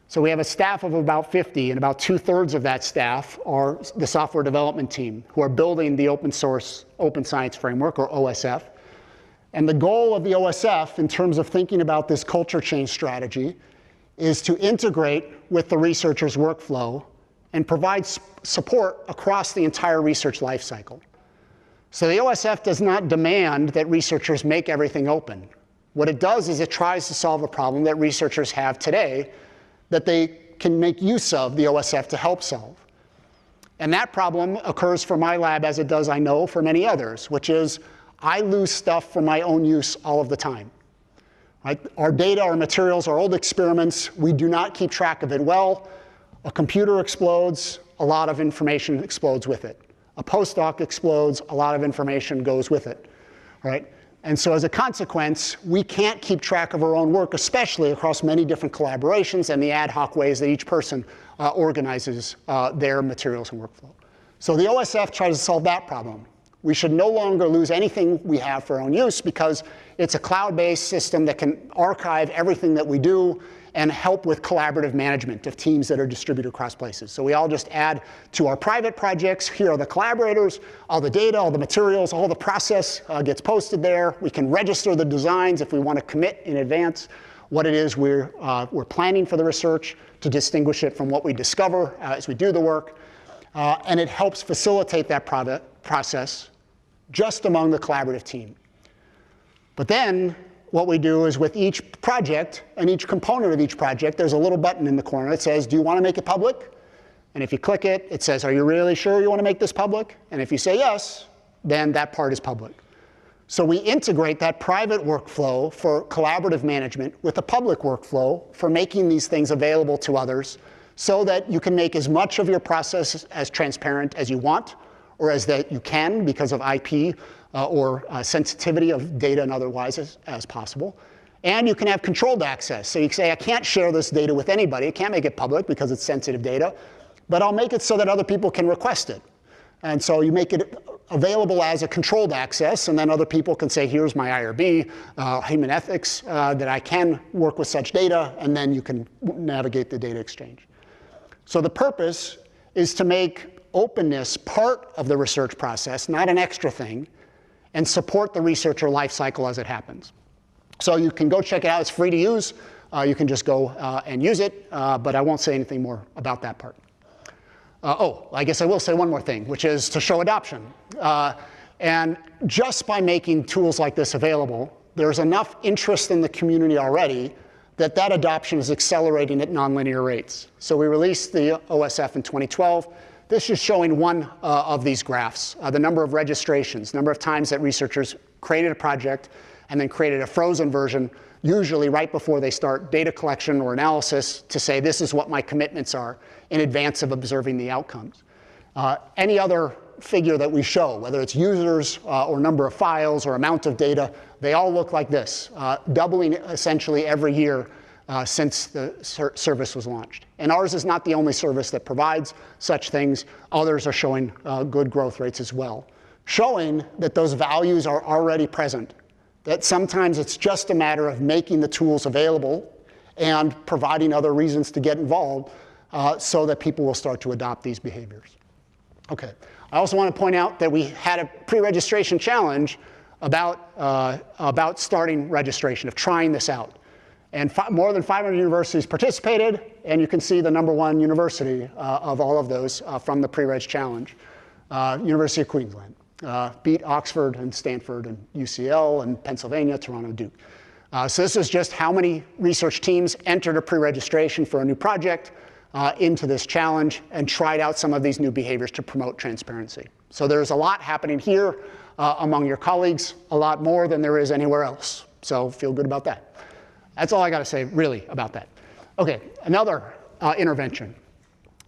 So we have a staff of about 50, and about two thirds of that staff are the software development team who are building the open source open science framework, or OSF. And the goal of the OSF, in terms of thinking about this culture change strategy, is to integrate with the researcher's workflow and provide support across the entire research lifecycle. So the OSF does not demand that researchers make everything open. What it does is it tries to solve a problem that researchers have today that they can make use of the OSF to help solve. And that problem occurs for my lab as it does, I know, for many others, which is I lose stuff for my own use all of the time. Right? Our data, our materials, our old experiments, we do not keep track of it well. A computer explodes, a lot of information explodes with it. A postdoc explodes, a lot of information goes with it. Right? And so as a consequence, we can't keep track of our own work, especially across many different collaborations and the ad hoc ways that each person uh, organizes uh, their materials and workflow. So the OSF tries to solve that problem. We should no longer lose anything we have for our own use because it's a cloud-based system that can archive everything that we do and help with collaborative management of teams that are distributed across places. So we all just add to our private projects, here are the collaborators, all the data, all the materials, all the process uh, gets posted there. We can register the designs if we want to commit in advance what it is we're, uh, we're planning for the research to distinguish it from what we discover uh, as we do the work. Uh, and it helps facilitate that process just among the collaborative team. But then what we do is with each project and each component of each project, there's a little button in the corner that says, do you want to make it public? And if you click it, it says, are you really sure you want to make this public? And if you say yes, then that part is public. So we integrate that private workflow for collaborative management with a public workflow for making these things available to others so that you can make as much of your process as transparent as you want or as that you can because of IP uh, or uh, sensitivity of data and otherwise as, as possible. And you can have controlled access. So you can say, I can't share this data with anybody. I can't make it public because it's sensitive data. But I'll make it so that other people can request it. And so you make it available as a controlled access, and then other people can say, here's my IRB, uh, human ethics, uh, that I can work with such data, and then you can navigate the data exchange. So the purpose is to make openness part of the research process, not an extra thing, and support the researcher life cycle as it happens. So you can go check it out. It's free to use. Uh, you can just go uh, and use it, uh, but I won't say anything more about that part. Uh, oh, I guess I will say one more thing, which is to show adoption. Uh, and just by making tools like this available, there's enough interest in the community already that that adoption is accelerating at nonlinear rates. So we released the OSF in 2012. This is showing one uh, of these graphs, uh, the number of registrations, number of times that researchers created a project and then created a frozen version, usually right before they start data collection or analysis to say this is what my commitments are in advance of observing the outcomes. Uh, any other figure that we show, whether it's users uh, or number of files or amount of data, they all look like this, uh, doubling essentially every year uh, since the ser service was launched. And ours is not the only service that provides such things. Others are showing uh, good growth rates as well, showing that those values are already present, that sometimes it's just a matter of making the tools available and providing other reasons to get involved uh, so that people will start to adopt these behaviors. Okay. I also want to point out that we had a pre-registration challenge about, uh, about starting registration, of trying this out. And more than 500 universities participated, and you can see the number one university uh, of all of those uh, from the pre-reg challenge, uh, University of Queensland. Uh, beat Oxford and Stanford and UCL and Pennsylvania, Toronto, Duke. Uh, so this is just how many research teams entered a pre-registration for a new project uh, into this challenge and tried out some of these new behaviors to promote transparency. So there's a lot happening here among your colleagues, a lot more than there is anywhere else. So feel good about that. That's all I got to say really about that. Okay, another uh, intervention.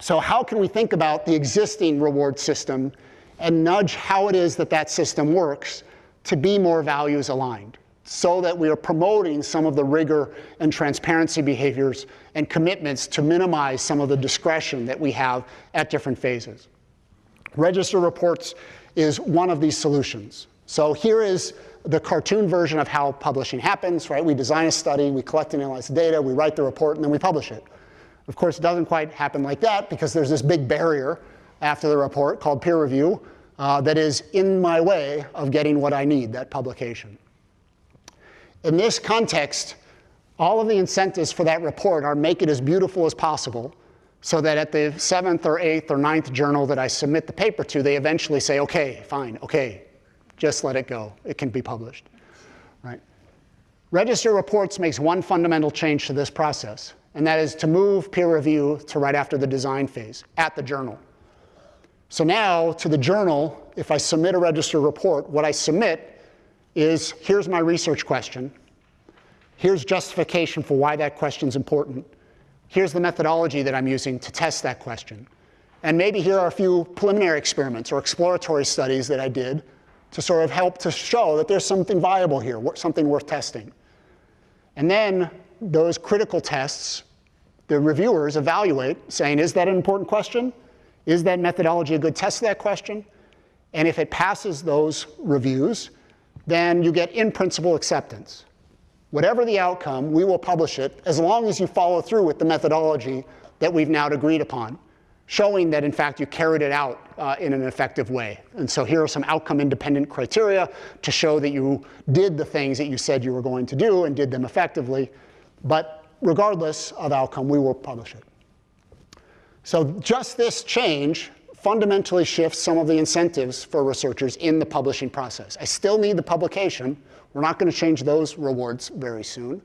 So how can we think about the existing reward system and nudge how it is that that system works to be more values aligned? so that we are promoting some of the rigor and transparency behaviors and commitments to minimize some of the discretion that we have at different phases. Register reports is one of these solutions. So here is the cartoon version of how publishing happens, right? We design a study, we collect and analyze the data, we write the report, and then we publish it. Of course, it doesn't quite happen like that because there's this big barrier after the report called peer review uh, that is in my way of getting what I need, that publication. In this context, all of the incentives for that report are make it as beautiful as possible so that at the seventh or eighth or ninth journal that I submit the paper to, they eventually say, okay, fine, okay, just let it go. It can be published, right? Register reports makes one fundamental change to this process, and that is to move peer review to right after the design phase at the journal. So now to the journal, if I submit a register report, what I submit is here's my research question. Here's justification for why that question is important. Here's the methodology that I'm using to test that question. And maybe here are a few preliminary experiments or exploratory studies that I did to sort of help to show that there's something viable here, something worth testing. And then those critical tests, the reviewers evaluate, saying, is that an important question? Is that methodology a good test of that question? And if it passes those reviews, then you get in principle acceptance. Whatever the outcome, we will publish it as long as you follow through with the methodology that we've now agreed upon, showing that in fact you carried it out uh, in an effective way. And so here are some outcome independent criteria to show that you did the things that you said you were going to do and did them effectively. But regardless of outcome, we will publish it. So just this change fundamentally shifts some of the incentives for researchers in the publishing process. I still need the publication. We're not going to change those rewards very soon.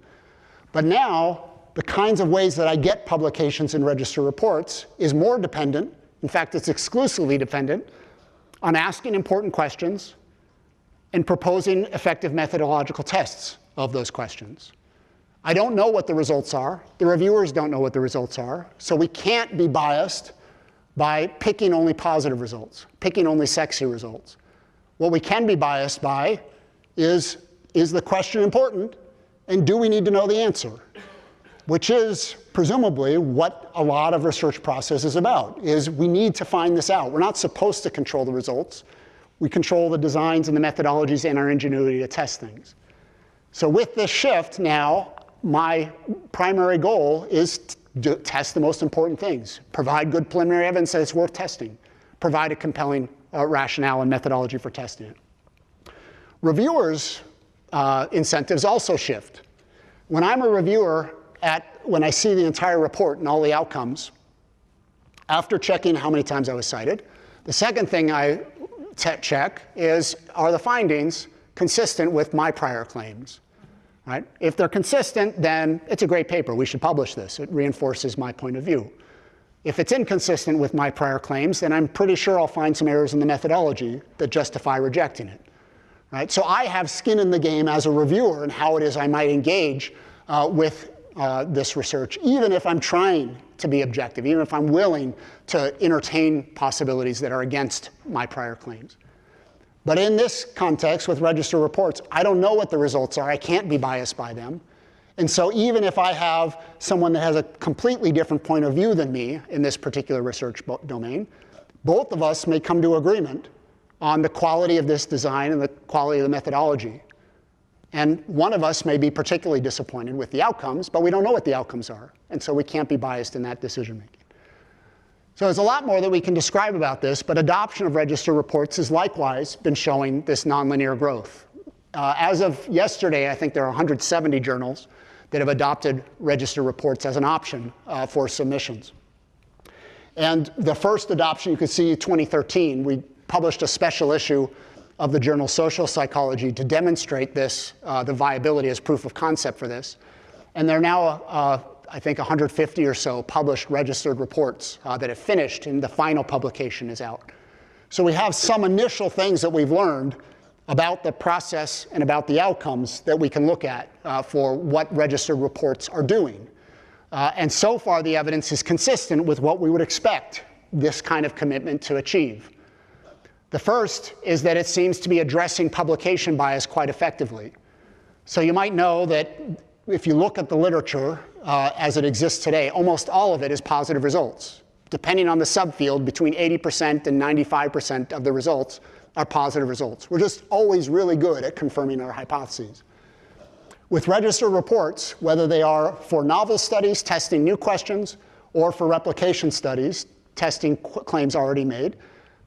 But now the kinds of ways that I get publications in register reports is more dependent, in fact, it's exclusively dependent, on asking important questions and proposing effective methodological tests of those questions. I don't know what the results are. The reviewers don't know what the results are. So we can't be biased by picking only positive results, picking only sexy results. What we can be biased by is, is the question important? And do we need to know the answer? Which is presumably what a lot of research process is about, is we need to find this out. We're not supposed to control the results. We control the designs and the methodologies and our ingenuity to test things. So with this shift now, my primary goal is to test the most important things. Provide good preliminary evidence that it's worth testing. Provide a compelling uh, rationale and methodology for testing it. Reviewers' uh, incentives also shift. When I'm a reviewer, at, when I see the entire report and all the outcomes, after checking how many times I was cited, the second thing I check is, are the findings consistent with my prior claims? Right? If they're consistent, then it's a great paper. We should publish this. It reinforces my point of view. If it's inconsistent with my prior claims, then I'm pretty sure I'll find some errors in the methodology that justify rejecting it. Right? So I have skin in the game as a reviewer and how it is I might engage uh, with uh, this research, even if I'm trying to be objective, even if I'm willing to entertain possibilities that are against my prior claims. But in this context with register reports, I don't know what the results are. I can't be biased by them. And so even if I have someone that has a completely different point of view than me in this particular research domain, both of us may come to agreement on the quality of this design and the quality of the methodology. And one of us may be particularly disappointed with the outcomes, but we don't know what the outcomes are. And so we can't be biased in that decision making. So there's a lot more that we can describe about this, but adoption of register reports has likewise been showing this nonlinear growth. Uh, as of yesterday, I think there are 170 journals that have adopted register reports as an option uh, for submissions. And the first adoption you can see 2013, we published a special issue of the journal Social Psychology to demonstrate this, uh, the viability as proof of concept for this. And there are now, uh, I think, 150 or so published registered reports uh, that have finished, and the final publication is out. So we have some initial things that we've learned about the process and about the outcomes that we can look at uh, for what registered reports are doing. Uh, and so far, the evidence is consistent with what we would expect this kind of commitment to achieve. The first is that it seems to be addressing publication bias quite effectively. So you might know that if you look at the literature uh, as it exists today, almost all of it is positive results. Depending on the subfield, between 80% and 95% of the results are positive results. We're just always really good at confirming our hypotheses. With registered reports, whether they are for novel studies testing new questions or for replication studies testing claims already made,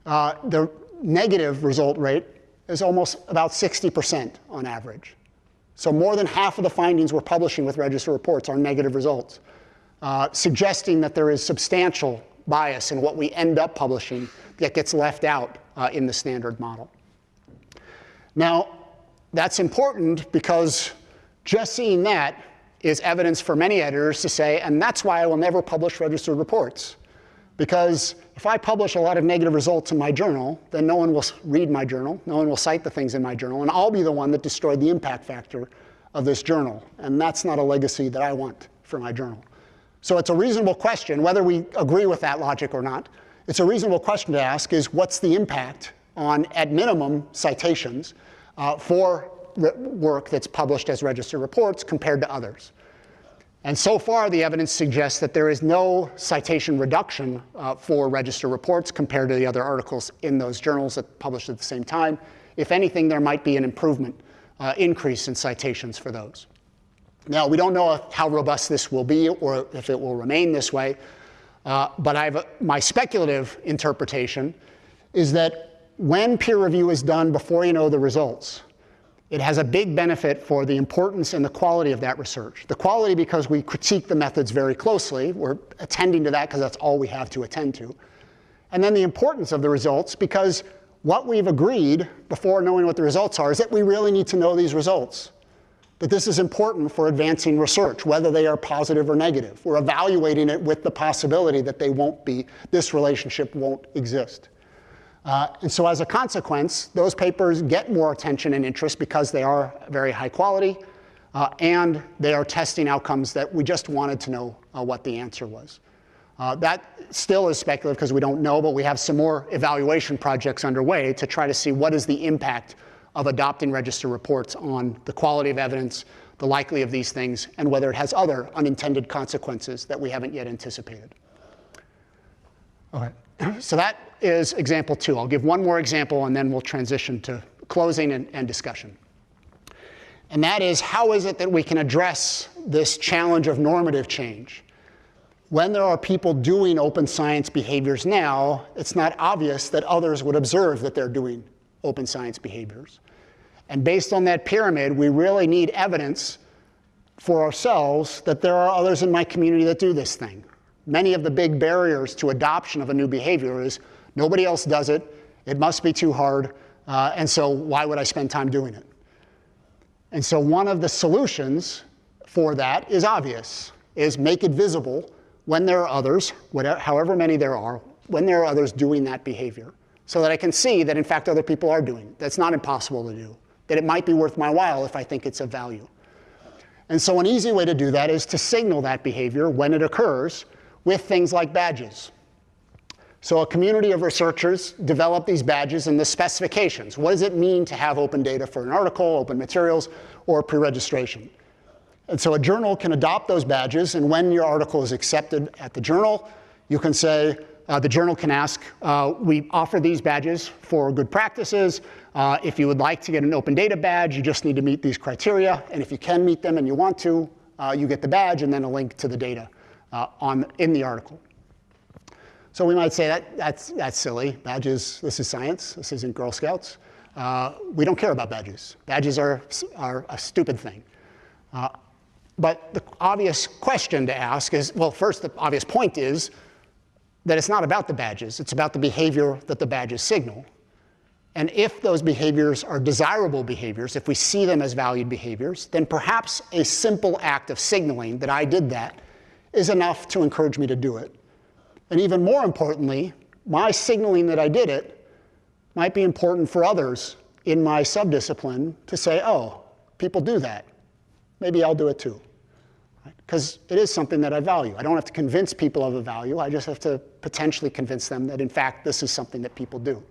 uh, the negative result rate is almost about 60% on average. So more than half of the findings we're publishing with register reports are negative results, uh, suggesting that there is substantial bias in what we end up publishing that gets left out uh, in the standard model. Now, that's important because just seeing that is evidence for many editors to say, and that's why I will never publish registered reports. Because if I publish a lot of negative results in my journal, then no one will read my journal, no one will cite the things in my journal, and I'll be the one that destroyed the impact factor of this journal. And that's not a legacy that I want for my journal. So it's a reasonable question, whether we agree with that logic or not, it's a reasonable question to ask is what's the impact on, at minimum, citations uh, for work that's published as registered reports compared to others? And so far, the evidence suggests that there is no citation reduction uh, for register reports compared to the other articles in those journals that published at the same time. If anything, there might be an improvement, uh, increase in citations for those. Now, we don't know how robust this will be or if it will remain this way, uh, but I've, my speculative interpretation is that when peer review is done before you know the results, it has a big benefit for the importance and the quality of that research. The quality because we critique the methods very closely. We're attending to that because that's all we have to attend to. And then the importance of the results because what we've agreed before knowing what the results are is that we really need to know these results. that this is important for advancing research, whether they are positive or negative. We're evaluating it with the possibility that they won't be, this relationship won't exist. Uh, and so as a consequence, those papers get more attention and interest because they are very high quality uh, and they are testing outcomes that we just wanted to know uh, what the answer was. Uh, that still is speculative because we don't know, but we have some more evaluation projects underway to try to see what is the impact of adopting register reports on the quality of evidence, the likely of these things, and whether it has other unintended consequences that we haven't yet anticipated. Okay, so that is example two. I'll give one more example and then we'll transition to closing and, and discussion. And that is how is it that we can address this challenge of normative change? When there are people doing open science behaviors now, it's not obvious that others would observe that they're doing open science behaviors. And based on that pyramid, we really need evidence for ourselves that there are others in my community that do this thing. Many of the big barriers to adoption of a new behavior is nobody else does it, it must be too hard, uh, and so why would I spend time doing it? And so one of the solutions for that is obvious, is make it visible when there are others, whatever, however many there are, when there are others doing that behavior, so that I can see that in fact other people are doing it. That's not impossible to do that it might be worth my while if I think it's of value. And so an easy way to do that is to signal that behavior when it occurs with things like badges. So a community of researchers develop these badges and the specifications. What does it mean to have open data for an article, open materials, or pre-registration? And so a journal can adopt those badges, and when your article is accepted at the journal, you can say, uh, the journal can ask, uh, we offer these badges for good practices. Uh, if you would like to get an open data badge, you just need to meet these criteria. And if you can meet them and you want to, uh, you get the badge and then a link to the data uh, on, in the article. So we might say that that's, that's silly. Badges, this is science. This isn't Girl Scouts. Uh, we don't care about badges. Badges are, are a stupid thing. but the obvious question to ask is, well, first, the obvious point is, that it's not about the badges, it's about the behavior that the badges signal. And if those behaviors are desirable behaviors, if we see them as valued behaviors, then perhaps a simple act of signaling that I did that is enough to encourage me to do it. And even more importantly, my signaling that I did it might be important for others in my subdiscipline to say, oh, people do that. Maybe I'll do it too because it is something that I value. I don't have to convince people of a value. I just have to potentially convince them that, in fact, this is something that people do.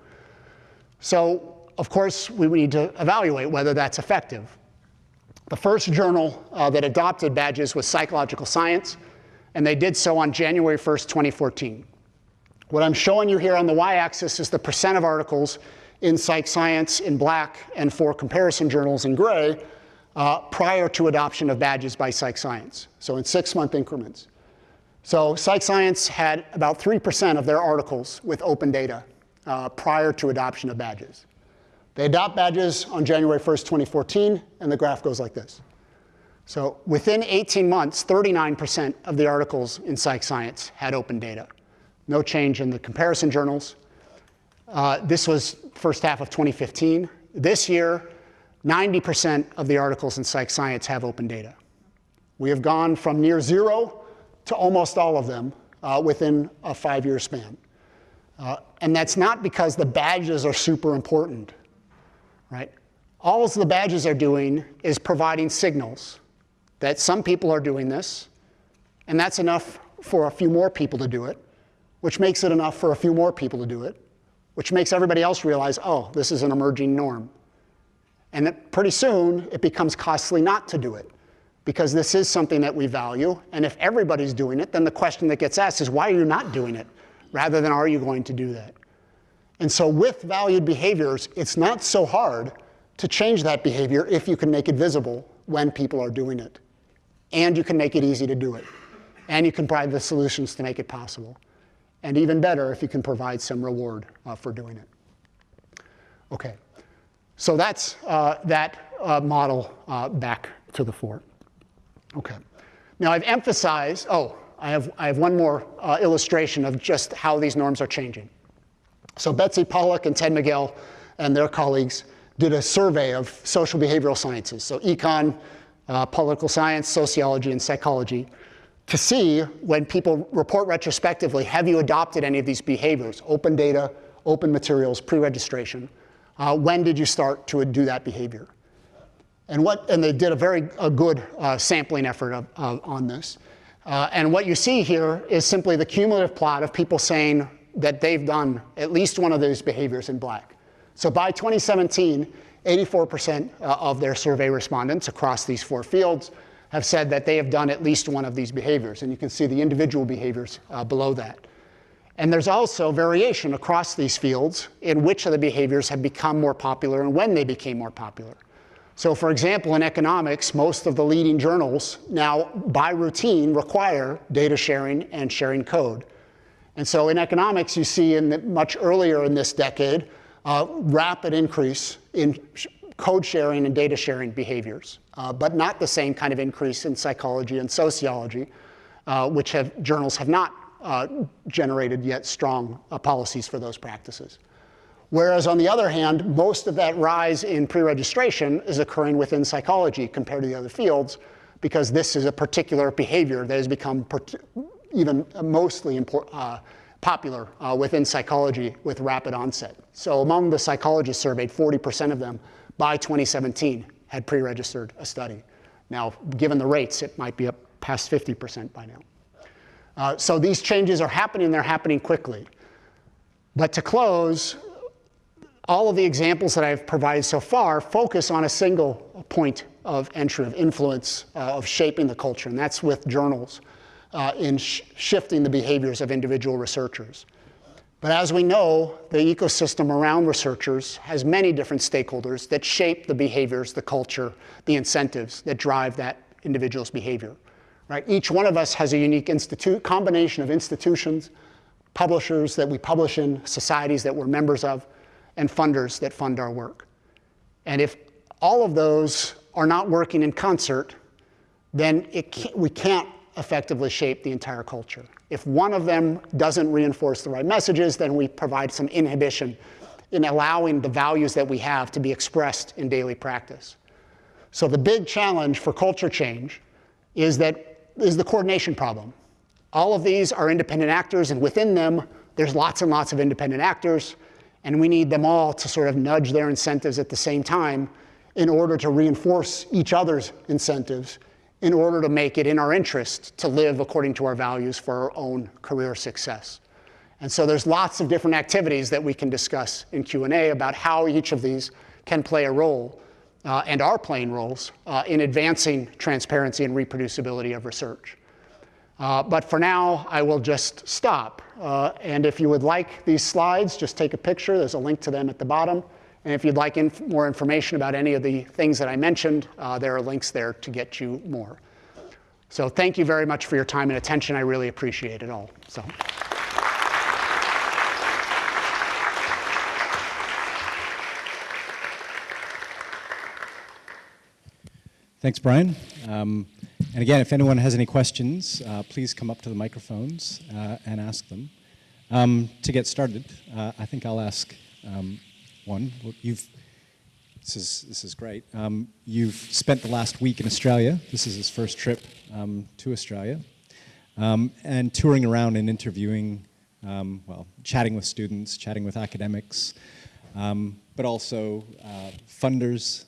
So, of course, we need to evaluate whether that's effective. The first journal uh, that adopted badges was Psychological Science, and they did so on January 1st, 2014. What I'm showing you here on the y-axis is the percent of articles in Psych Science in black and for comparison journals in gray uh, prior to adoption of badges by Psych Science, so in six-month increments. So Psych Science had about 3% of their articles with open data uh, prior to adoption of badges. They adopt badges on January 1st, 2014, and the graph goes like this. So within 18 months, 39% of the articles in Psych Science had open data. No change in the comparison journals. Uh, this was first half of 2015. This year, 90% of the articles in Psych Science have open data. We have gone from near zero to almost all of them uh, within a five-year span. Uh, and that's not because the badges are super important, right? All the badges are doing is providing signals that some people are doing this, and that's enough for a few more people to do it, which makes it enough for a few more people to do it, which makes everybody else realize, oh, this is an emerging norm. And that pretty soon, it becomes costly not to do it because this is something that we value. And if everybody's doing it, then the question that gets asked is, why are you not doing it? Rather than, are you going to do that? And so with valued behaviors, it's not so hard to change that behavior if you can make it visible when people are doing it. And you can make it easy to do it. And you can provide the solutions to make it possible. And even better if you can provide some reward uh, for doing it. Okay. So that's uh, that uh, model uh, back to the fore. Okay. Now I've emphasized, oh, I have, I have one more uh, illustration of just how these norms are changing. So Betsy Paluck and Ted Miguel and their colleagues did a survey of social behavioral sciences. So econ, uh, political science, sociology, and psychology to see when people report retrospectively, have you adopted any of these behaviors? Open data, open materials, pre-registration. Uh, when did you start to do that behavior? And, what, and they did a very a good uh, sampling effort of, on this. Uh, and what you see here is simply the cumulative plot of people saying that they've done at least one of those behaviors in black. So by 2017, 84% uh, of their survey respondents across these four fields have said that they have done at least one of these behaviors. And you can see the individual behaviors uh, below that. And there's also variation across these fields in which of the behaviors have become more popular and when they became more popular. So for example, in economics, most of the leading journals now, by routine, require data sharing and sharing code. And so in economics, you see in the, much earlier in this decade, uh, rapid increase in code sharing and data sharing behaviors, uh, but not the same kind of increase in psychology and sociology, uh, which have, journals have not uh, generated yet strong uh, policies for those practices. Whereas on the other hand, most of that rise in pre-registration is occurring within psychology compared to the other fields, because this is a particular behavior that has become even mostly uh, popular uh, within psychology with rapid onset. So among the psychologists surveyed, 40% of them by 2017 had pre-registered a study. Now, given the rates, it might be up past 50% by now. Uh, so these changes are happening, they're happening quickly. But to close, all of the examples that I've provided so far focus on a single point of entry, of influence, uh, of shaping the culture, and that's with journals uh, in sh shifting the behaviors of individual researchers. But as we know, the ecosystem around researchers has many different stakeholders that shape the behaviors, the culture, the incentives that drive that individual's behavior. Right? Each one of us has a unique institute, combination of institutions, publishers that we publish in, societies that we're members of, and funders that fund our work. And if all of those are not working in concert, then can't, we can't effectively shape the entire culture. If one of them doesn't reinforce the right messages, then we provide some inhibition in allowing the values that we have to be expressed in daily practice. So the big challenge for culture change is that is the coordination problem. All of these are independent actors, and within them, there's lots and lots of independent actors. And we need them all to sort of nudge their incentives at the same time in order to reinforce each other's incentives in order to make it in our interest to live according to our values for our own career success. And so there's lots of different activities that we can discuss in Q&A about how each of these can play a role uh, and are playing roles uh, in advancing transparency and reproducibility of research. Uh, but for now, I will just stop. Uh, and if you would like these slides, just take a picture. There's a link to them at the bottom. And if you'd like inf more information about any of the things that I mentioned, uh, there are links there to get you more. So thank you very much for your time and attention. I really appreciate it all. So.
Thanks, Brian. Um, and again, if anyone has any questions, uh, please come up to the microphones uh, and ask them. Um, to get started, uh, I think I'll ask um, one. You've, this is, this is great. Um, you've spent the last week in Australia. This is his first trip um, to Australia. Um, and touring around and interviewing, um, well, chatting with students, chatting with academics, but also uh, funders,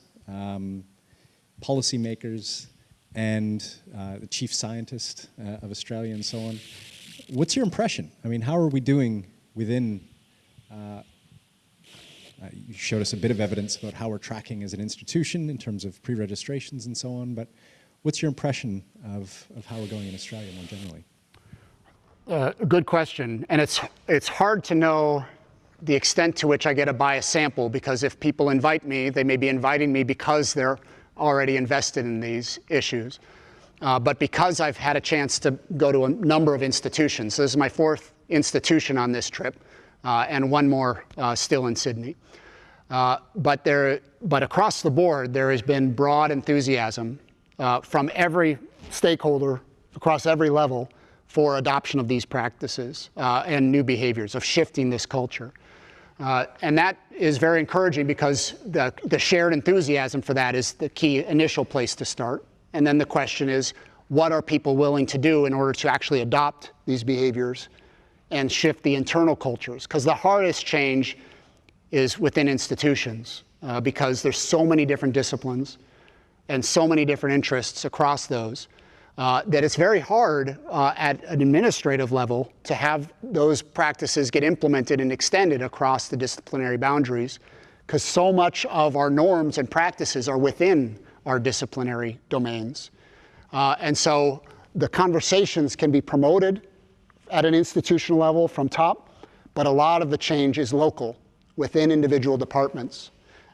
policymakers, and uh, the chief scientist uh, of Australia and so on. What's your impression? I mean, how are we doing within, uh, you showed us a bit of evidence about how we're tracking as an institution in terms of pre-registrations and so on, but what's your impression of, of how we're going in Australia more generally?
Uh, good question, and it's, it's hard to know the extent to which I get a biased sample because if people invite me, they may be inviting me because they're already invested in these issues. Uh, but because I've had a chance to go to a number of institutions, so this is my fourth institution on this trip, and one more uh, still in Sydney. Uh, but, there, but across the board, there has been broad enthusiasm uh, from every stakeholder across every level for adoption of these practices uh, and new behaviors, of shifting this culture. Uh, and that is very encouraging because the, the shared enthusiasm for that is the key initial place to start.
And then the question is, what are people willing to do in order to actually adopt these behaviors and shift the internal cultures? Because the hardest change is within institutions uh, because there's so many different disciplines and so many different interests across those uh, that it's very hard uh, at an administrative level to have those practices get implemented and extended across the disciplinary boundaries because so much of our norms and practices are within our disciplinary domains. Uh, and so the conversations can be promoted at an institutional level from top, but a lot of the change is local within individual departments.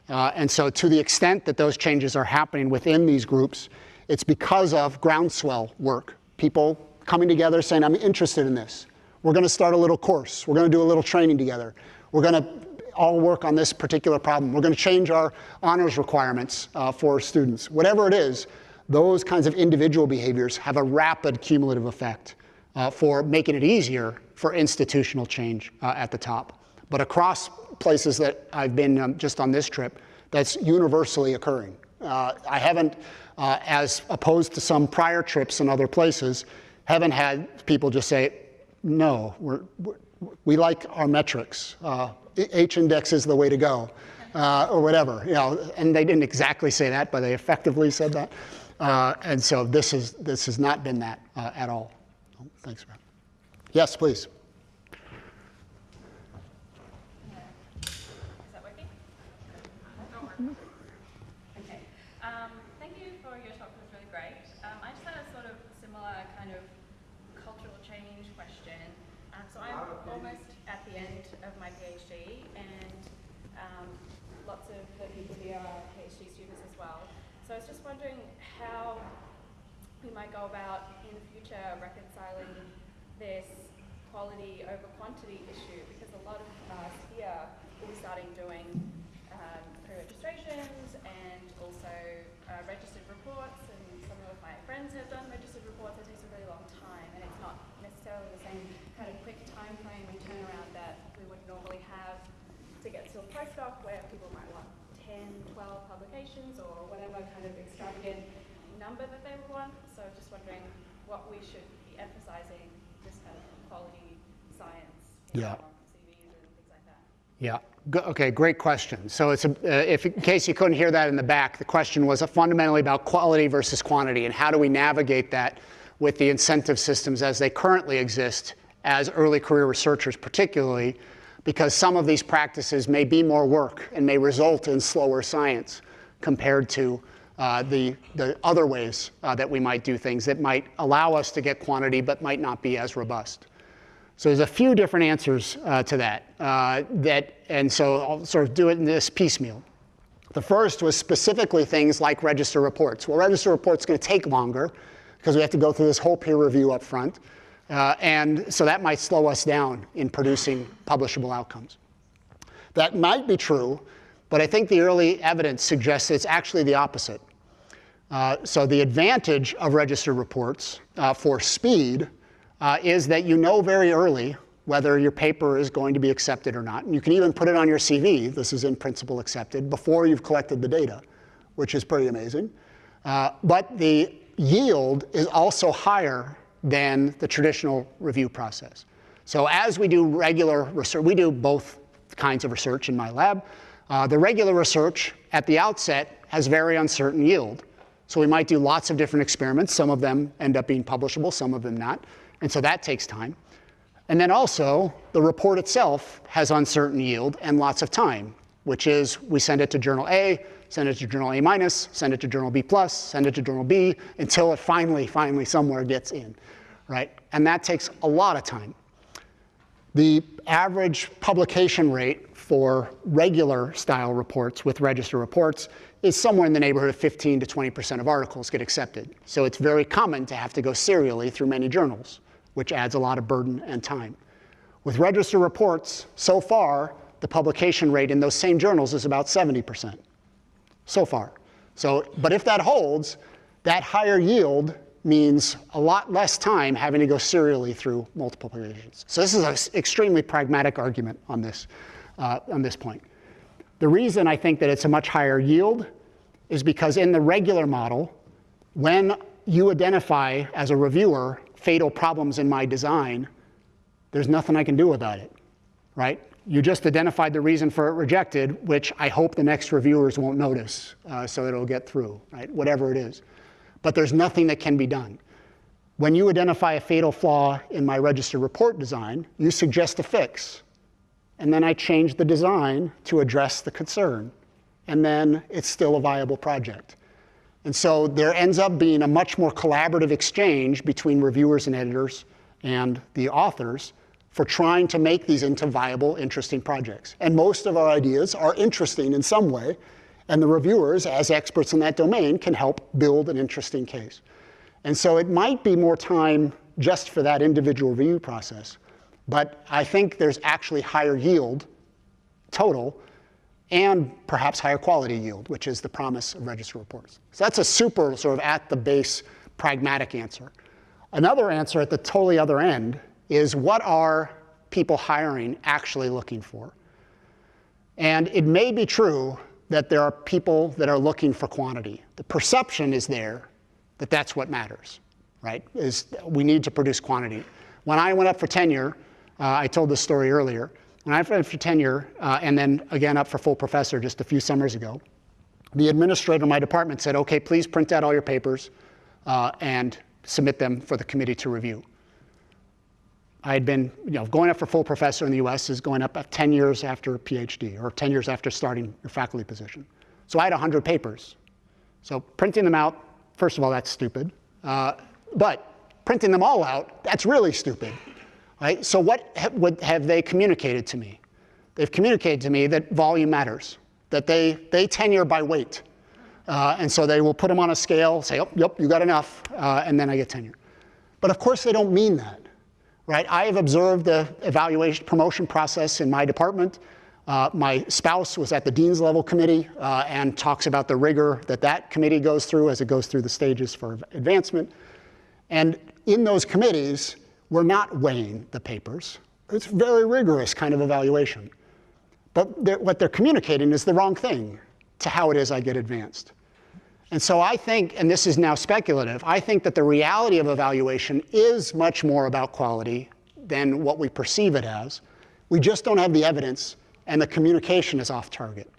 Uh, and so to the extent that those changes are happening within these groups, it's because of groundswell work. People coming together saying, I'm interested in this. We're going to start a little course. We're going to do a little training together. We're going to all work on this particular problem. We're going to change our honors requirements uh, for students. Whatever it is, those kinds of individual behaviors have a rapid cumulative effect uh, for making it easier for institutional change uh, at the top. But across places that I've been um, just on this trip, that's universally occurring. Uh, I haven't, uh, as opposed to some prior trips in other places, haven't had people just say, no, we're, we're we like our metrics. Uh, H index is the way to go, uh, or whatever. You know, and they didn't exactly say that, but they effectively said that. And so this is this has not been that at all. Oh, thanks, Rob. Yes, please.
Okay. Um, thank you for your talk. It was really great. Um, I just had a sort of similar kind of cultural change question. Um, so I'm almost at the end of my PhD, and um, lots of the people here are PhD students as well. So I was just wondering how we might go about in the future reconciling this quality over quantity issue, because a lot of us here will be starting doing um, pre-registrations and also uh, registered reports, and some of my friends have done registered reports. It takes a really long time, and it's not necessarily the same kind of quick time frame and turnaround that we would normally have to get to a postdoc where people might want 10, 12 publications or whatever kind of extravagant number that they would want. So just wondering what we should be emphasizing this kind of quality science in
Yeah.
our CVs and things like that.
Yeah. Okay, great question. So it's a, uh, if in case you couldn't hear that in the back, the question was fundamentally about quality versus quantity and how do we navigate that with the incentive systems as they currently exist as early career researchers, particularly because some of these practices may be more work and may result in slower science compared to uh, the, the other ways uh, that we might do things that might allow us to get quantity but might not be as robust. So there's a few different answers uh, to that. Uh, that, and so I'll sort of do it in this piecemeal. The first was specifically things like register reports. Well, register reports going to take longer because we have to go through this whole peer review up front. Uh, and so that might slow us down in producing publishable outcomes. That might be true, but I think the early evidence suggests it's actually the opposite. Uh, so the advantage of registered reports uh, for speed uh, is that you know very early whether your paper is going to be accepted or not. And you can even put it on your CV, this is in principle accepted, before you've collected the data, which is pretty amazing. Uh, but the yield is also higher than the traditional review process. So as we do regular research, we do both kinds of research in my lab. Uh, the regular research at the outset has very uncertain yield. So we might do lots of different experiments. Some of them end up being publishable, some of them not. And so that takes time. And then also, the report itself has uncertain yield and lots of time, which is we send it to journal A, send it to journal A minus, send it to journal B plus, send it to journal B, until it finally, finally somewhere gets in, right? And that takes a lot of time. The average publication rate for regular style reports with register reports is somewhere in the neighborhood of 15 to 20% of articles get accepted. So it's very common to have to go serially through many journals, which adds a lot of burden and time. With register reports, so far, the publication rate in those same journals is about 70%. So far. So, but if that holds, that higher yield means a lot less time having to go serially through multiple publications. So this is an extremely pragmatic argument on this, uh, on this point. The reason I think that it's a much higher yield is because in the regular model, When you identify as a reviewer fatal problems in my design, there's nothing I can do about it, right? You just identified the reason for it rejected, which I hope the next reviewers won't notice, uh, so it'll get through, right? Whatever it is. But there's nothing that can be done. When you identify a fatal flaw in my register report design, you suggest a fix. And then I change the design to address the concern. And then it's still a viable project. And so there ends up being a much more collaborative exchange between reviewers and editors and the authors for trying to make these into viable, interesting projects. And most of our ideas are interesting in some way, and the reviewers, as experts in that domain, can help build an interesting case. And so it might be more time just for that individual review process, but I think there's actually higher yield total and perhaps higher quality yield, which is the promise of register reports. So that's a super sort of at the base pragmatic answer. Another answer at the totally other end is what are people hiring actually looking for? And it may be true that there are people that are looking for quantity. The perception is there that that's what matters, right? Is we need to produce quantity. When I went up for tenure, uh, I told this story earlier, when I went up for tenure, uh, and then again up for full professor just a few summers ago, the administrator of my department said, okay, please print out all your papers uh, and submit them for the committee to review. I had been, you know, going up for full professor in the US is going up 10 years after PhD or 10 years after starting your faculty position. So I had 100 papers. So printing them out, first of all, that's stupid. Uh, but printing them all out, that's really stupid. Right? So what ha would, have they communicated to me? They've communicated to me that volume matters, that they, they tenure by weight. Uh, and so they will put them on a scale, say, oh, yep, you got enough, uh, and then I get tenure. But of course they don't mean that, right? I have observed the evaluation promotion process in my department. Uh, my spouse was at the dean's level committee uh, and talks about the rigor that that committee goes through as it goes through the stages for advancement. And in those committees, we're not weighing the papers. It's very rigorous kind of evaluation. But they're, what they're communicating is the wrong thing to how it is I get advanced. And so I think, and this is now speculative, I think that the reality of evaluation is much more about quality than what we perceive it as. We just don't have the evidence, and the communication is off target.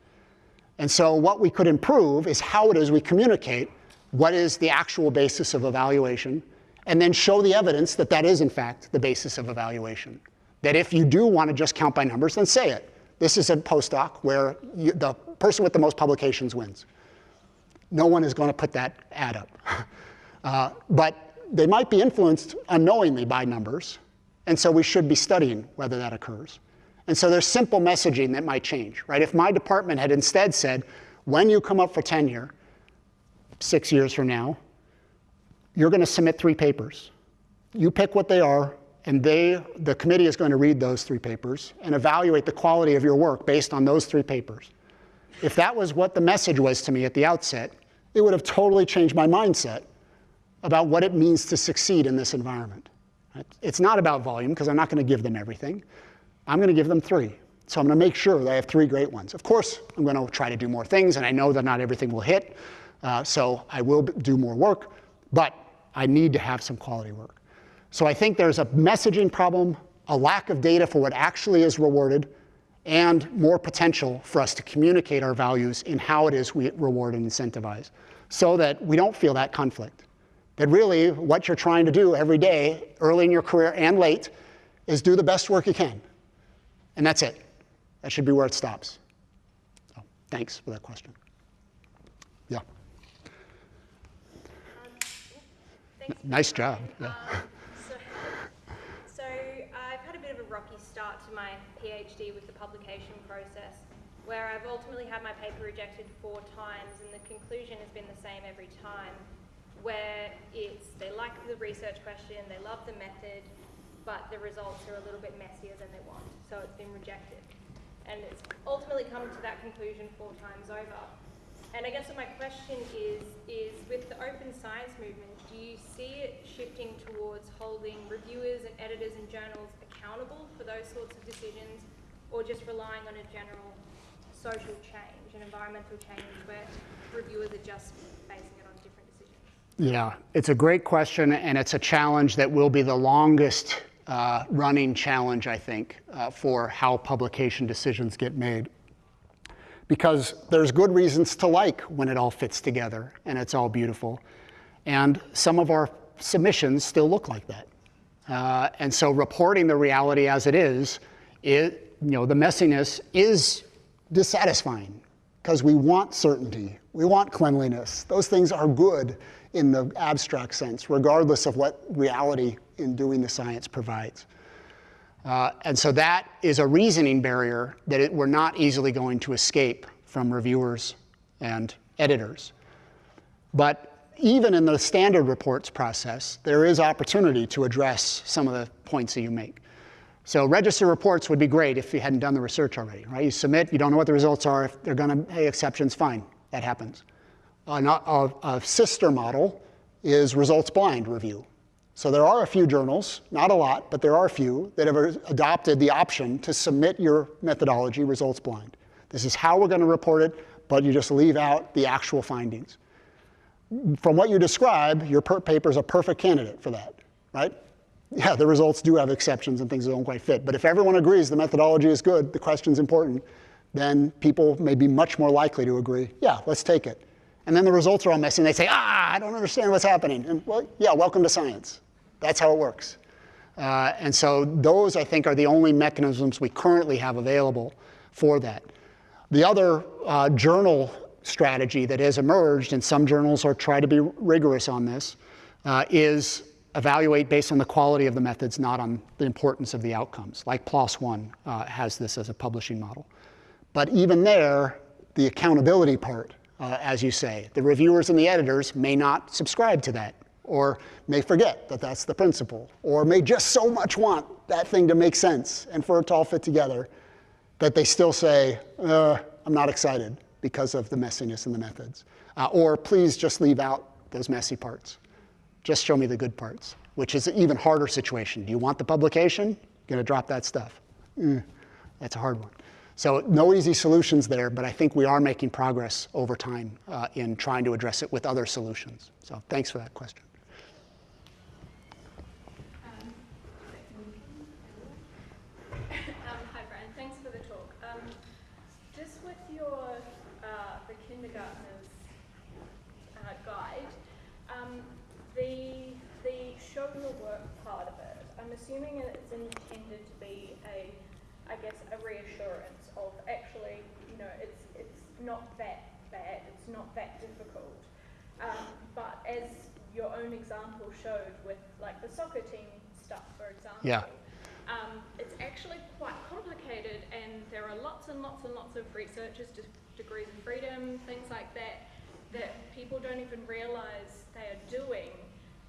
And so what we could improve is how it is we communicate what is the actual basis of evaluation, and then show the evidence that that is, in fact, the basis of evaluation. That if you do want to just count by numbers, then say it. This is a postdoc where you, the person with the most publications wins. No one is going to put that ad up. Uh, but they might be influenced unknowingly by numbers, and so we should be studying whether that occurs. And so there's simple messaging that might change, right? If my department had instead said, when you come up for tenure, six years from now, you're going to submit three papers. You pick what they are, and they, the committee is going to read those three papers and evaluate the quality of your work based on those three papers. If that was what the message was to me at the outset, it would have totally changed my mindset about what it means to succeed in this environment. It's not about volume, because I'm not going to give them everything. I'm going to give them three. So I'm going to make sure that I have three great ones. Of course, I'm going to try to do more things, and I know that not everything will hit. Uh, so I will do more work, but I need to have some quality work. So I think there's a messaging problem, a lack of data for what actually is rewarded, and more potential for us to communicate our values in how it is we reward and incentivize so that we don't feel that conflict. That really what you're trying to do every day, early in your career and late, is do the best work you can. And that's it. That should be where it stops. So, thanks for that question. Yeah.
Thanks.
Nice job. Yeah.
Um, so, so I've had a bit of a rocky start to my PhD with process, where I've ultimately had my paper rejected four times, and the conclusion has been the same every time, where it's they like the research question, they love the method, but the results are a little bit messier than they want, so it's been rejected. And it's ultimately come to that conclusion four times over. And I guess my question is, is with the open science movement, do you see it shifting towards holding reviewers and editors and journals accountable for those sorts of decisions, or just relying on a general social change, an environmental change where reviewers are just basing it on different decisions?
Yeah, it's a great question, and it's a challenge that will be the longest uh, running challenge, I think, uh, for how publication decisions get made. Because there's good reasons to like when it all fits together and it's all beautiful. And some of our submissions still look like that. Uh, and so reporting the reality as it is, it, you know, the messiness is dissatisfying because we want certainty, we want cleanliness. Those things are good in the abstract sense, regardless of what reality in doing the science provides. Uh, and so that is a reasoning barrier that it, we're not easily going to escape from reviewers and editors. But even in the standard reports process, there is opportunity to address some of the points that you make. So register reports would be great if you hadn't done the research already, right? You submit, you don't know what the results are. If they're going to, hey, exceptions, fine, that happens. A, sister model is results blind review. So there are a few journals, not a lot, but there are a few that have adopted the option to submit your methodology results blind. This is how we're going to report it, but you just leave out the actual findings. From what you describe, your paper is a perfect candidate for that, right? Yeah, the results do have exceptions and things that don't quite fit. But if everyone agrees the methodology is good, the question's important, then people may be much more likely to agree, yeah, let's take it. And then the results are all messy and they say, ah, I don't understand what's happening. And well, yeah, welcome to science. That's how it works. Uh, and so those, I think, are the only mechanisms we currently have available for that. The other uh, journal strategy that has emerged, and some journals are trying to be rigorous on this, uh, is evaluate based on the quality of the methods, not on the importance of the outcomes. Like PLOS One uh, has this as a publishing model. But even there, the accountability part, uh, as you say, the reviewers and the editors may not subscribe to that or may forget that that's the principle, or may just so much want that thing to make sense and for it to all fit together that they still say, uh, I'm not excited because of the messiness in the methods. Uh, or please just leave out those messy parts. Just show me the good parts, which is an even harder situation. Do you want the publication? You're going to drop that stuff. Mm, that's a hard one. So no easy solutions there, but I think we are making progress over time uh, in trying to address it with other solutions. So thanks for that question.
assuming it's intended to be a, I guess, a reassurance of actually, you know, it's it's not that bad, it's not that difficult. Um, but as your own example showed with like the soccer team stuff, for example,
yeah.
Um, it's actually quite complicated, and there are lots and lots and lots of researchers, degrees of freedom, things like that, that people don't even realize they are doing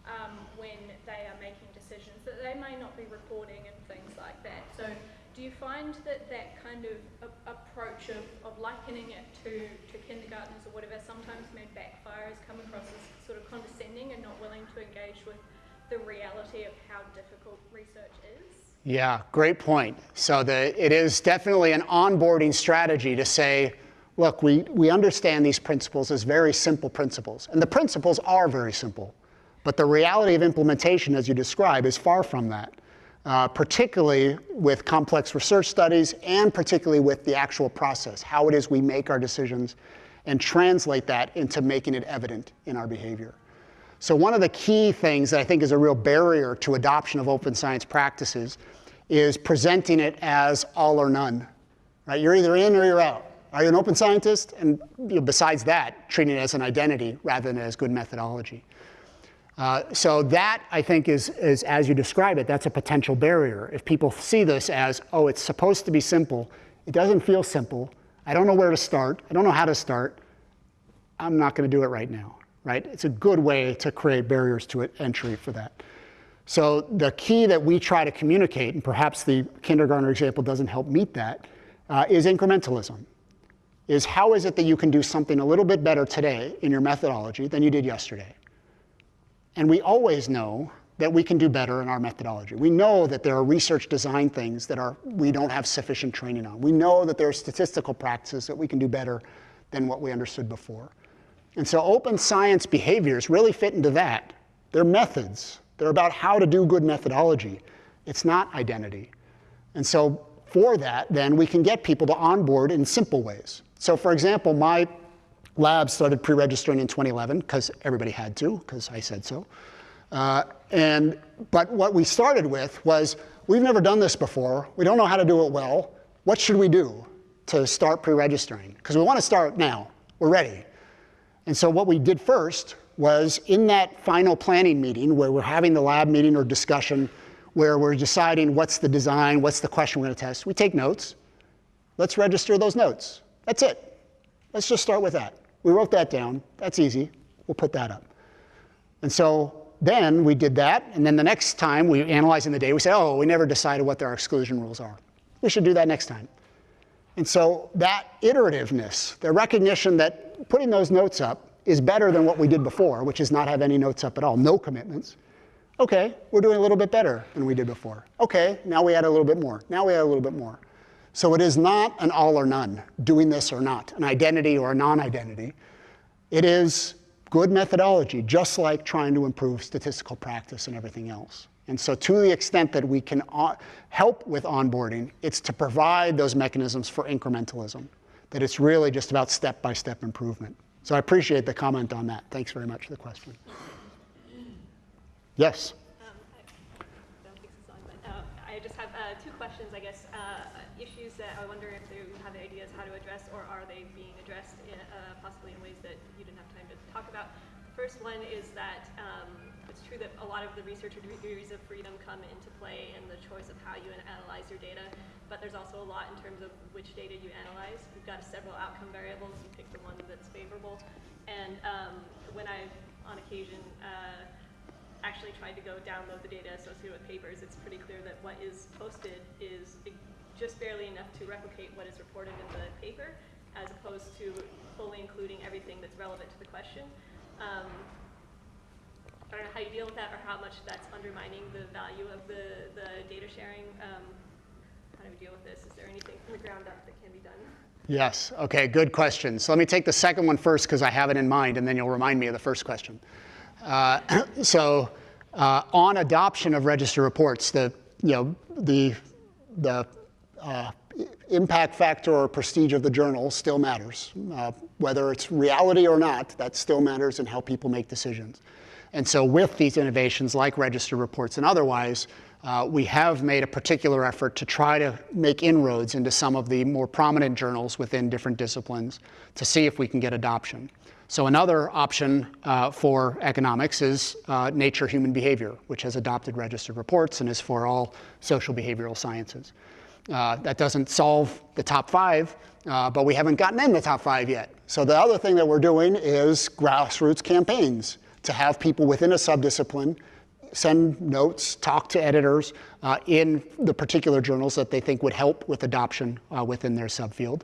um, when they are making decisions that they may not be reporting and things like that. So do you find that that kind of approach of, of likening it to, to kindergartners or whatever sometimes may backfire as come across as sort of condescending and not willing to engage with the reality of how difficult research is?
Yeah, great point. So the, it is definitely an onboarding strategy to say, look, we, we understand these principles as very simple principles. And the principles are very simple. But the reality of implementation, as you describe, is far from that, uh, particularly with complex research studies and particularly with the actual process, how it is we make our decisions and translate that into making it evident in our behavior. So one of the key things that I think is a real barrier to adoption of open science practices is presenting it as all or none. Right? You're either in or you're out. Are you an open scientist? And you know, besides that, treating it as an identity rather than as good methodology. Uh, so that, I think, is, is, as you describe it, that's a potential barrier. If people see this as, oh, it's supposed to be simple, it doesn't feel simple, I don't know where to start, I don't know how to start, I'm not going to do it right now, right? It's a good way to create barriers to entry for that. So the key that we try to communicate, and perhaps the kindergartner example doesn't help meet that, uh, is incrementalism. Is how is it that you can do something a little bit better today in your methodology than you did yesterday? And we always know that we can do better in our methodology. We know that there are research design things that are, we don't have sufficient training on. We know that there are statistical practices that we can do better than what we understood before. And so open science behaviors really fit into that. They're methods. They're about how to do good methodology. It's not identity. And so for that, then we can get people to onboard in simple ways. So for example, my lab started pre-registering in 2011 because everybody had to, because I said so. Uh, and, but what we started with was, we've never done this before. We don't know how to do it well. What should we do to start pre-registering? Because we want to start now. We're ready. And so what we did first was in that final planning meeting where we're having the lab meeting or discussion where we're deciding what's the design, what's the question we're going to test, we take notes. Let's register those notes. That's it. Let's just start with that. We wrote that down. That's easy. We'll put that up. And so then we did that, and then the next time we analyze in the day, we say, oh, we never decided what our exclusion rules are. We should do that next time. And so that iterativeness, the recognition that putting those notes up is better than what we did before, which is not have any notes up at all, no commitments. Okay, we're doing a little bit better than we did before. Okay, now we add a little bit more. Now we add a little bit more. So it is not an all or none, doing this or not, an identity or a non-identity. It is good methodology, just like trying to improve statistical practice and everything else. And so to the extent that we can help with onboarding, it's to provide those mechanisms for incrementalism, that it's really just about step-by-step -step improvement. So I appreciate the comment on that. Thanks very much for the question. Yes?
Um, I don't think so, but uh, I just have uh, two questions, I guess. Uh, issues that I wonder if you have ideas how to address, or are they being addressed in, uh, possibly in ways that you didn't have time to talk about. The first one is that um, it's true that a lot of the researcher degrees of freedom come into play in the choice of how you analyze your data, but there's also a lot in terms of which data you analyze. You've got several outcome variables. You pick the one that's favorable. And um, when I've, on occasion, uh, actually tried to go download the data associated with papers, it's pretty clear that what is posted is just barely enough to replicate what is reported in the paper, as opposed to fully including everything that's relevant to the question. Um, I don't know how you deal with that or how much that's undermining the value of the, the data sharing. Um, how do we deal with this? Is there anything from the ground up that can be done?
Yes, okay, good question. So let me take the second one first because I have it in mind and then you'll remind me of the first question. Uh, so uh, on adoption of register reports, the, you know, the, the uh, impact factor or prestige of the journal still matters. Uh, whether it's reality or not, that still matters in how people make decisions. And so with these innovations like register reports and otherwise, uh, we have made a particular effort to try to make inroads into some of the more prominent journals within different disciplines to see if we can get adoption. So another option uh, for economics is uh, Nature Human Behavior, which has adopted registered reports and is for all social behavioral sciences. Uh, that doesn't solve the top five, uh, but we haven't gotten in the top five yet. So the other thing that we're doing is grassroots campaigns to have people within a subdiscipline send notes, talk to editors uh, in the particular journals that they think would help with adoption uh, within their subfield.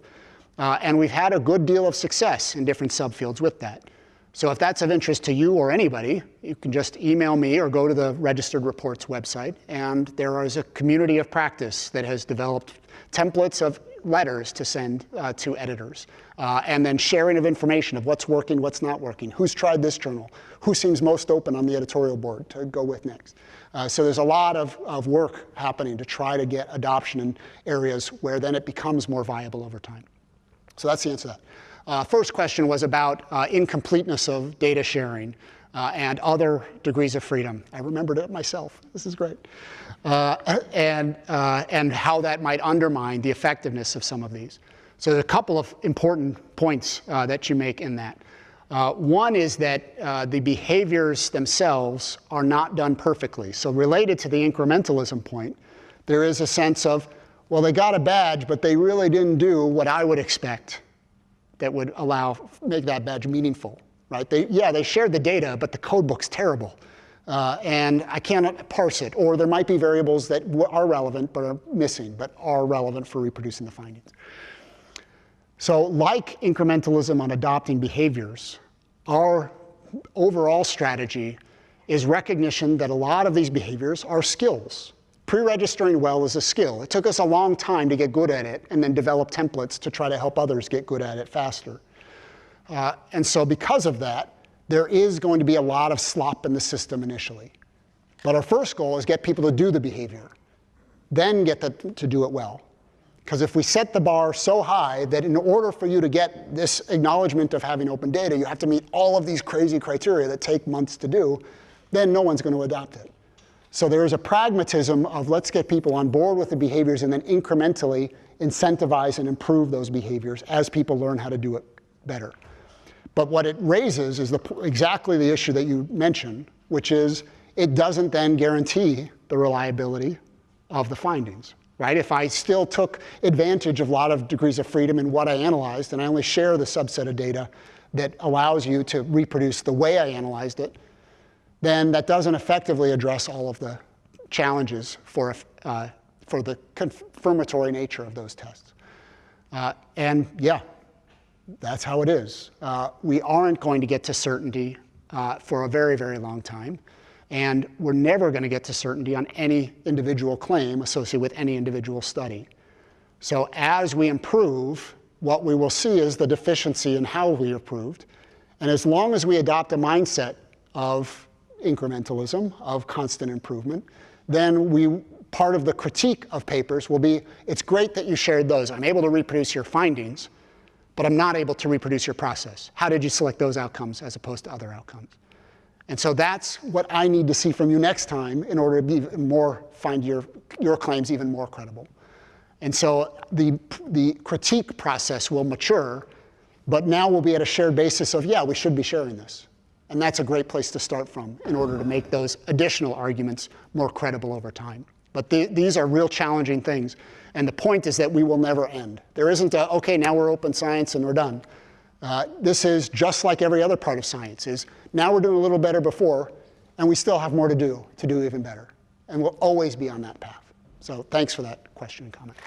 Uh, and we've had a good deal of success in different subfields with that. So if that's of interest to you or anybody, you can just email me or go to the Registered Reports website. And there is a community of practice that has developed templates of letters to send uh, to editors. Uh, and then sharing of information of what's working, what's not working, who's tried this journal, who seems most open on the editorial board to go with next. Uh, so there's a lot of, of work happening to try to get adoption in areas where then it becomes more viable over time. So that's the answer to that. Uh, first question was about uh, incompleteness of data sharing uh, and other degrees of freedom. I remembered it myself. This is great. Uh, and, uh, and how that might undermine the effectiveness of some of these. So there's a couple of important points uh, that you make in that. One is that the behaviors themselves are not done perfectly. So related to the incrementalism point, there is a sense of, well, they got a badge, but they really didn't do what I would expect that would allow, make that badge meaningful, right? They, yeah, they shared the data, but the code book's terrible. Uh, and I cannot parse it. Or there might be variables that are relevant but are missing, but are relevant for reproducing the findings. So like incrementalism on adopting behaviors, our overall strategy is recognition that a lot of these behaviors are skills. Pre-registering well is a skill. It took us a long time to get good at it and then develop templates to try to help others get good at it faster. Uh, and so because of that, there is going to be a lot of slop in the system initially. But our first goal is get people to do the behavior, then get them to do it well. Because if we set the bar so high that in order for you to get this acknowledgement of having open data, you have to meet all of these crazy criteria that take months to do, then no one's going to adopt it. So there is a pragmatism of let's get people on board with the behaviors and then incrementally incentivize and improve those behaviors as people learn how to do it better. But what it raises is the, exactly the issue that you mentioned, which is it doesn't then guarantee the reliability of the findings. Right? If I still took advantage of a lot of degrees of freedom in what I analyzed, and I only share the subset of data that allows you to reproduce the way I analyzed it, then that doesn't effectively address all of the challenges for, uh, for the confirmatory nature of those tests. Uh, and yeah, that's how it is. Uh, we aren't going to get to certainty uh, for a very, very long time. And we're never going to get to certainty on any individual claim associated with any individual study. So as we improve, what we will see is the deficiency in how we improved. And as long as we adopt a mindset of incrementalism, of constant improvement, then we part of the critique of papers will be, it's great that you shared those. I'm able to reproduce your findings, but I'm not able to reproduce your process. How did you select those outcomes as opposed to other outcomes? And so that's what I need to see from you next time in order to be more, find your, your claims even more credible. And so the, the critique process will mature, but now we'll be at a shared basis of, yeah, we should be sharing this. And that's a great place to start from in order to make those additional arguments more credible over time. But the, these are real challenging things. And the point is that we will never end. There isn't a, OK, now we're open science and we're done. Uh, this is just like every other part of science is now we're doing a little better before, and we still have more to do to do even better. And we'll always be on that path. So thanks for that question and comment.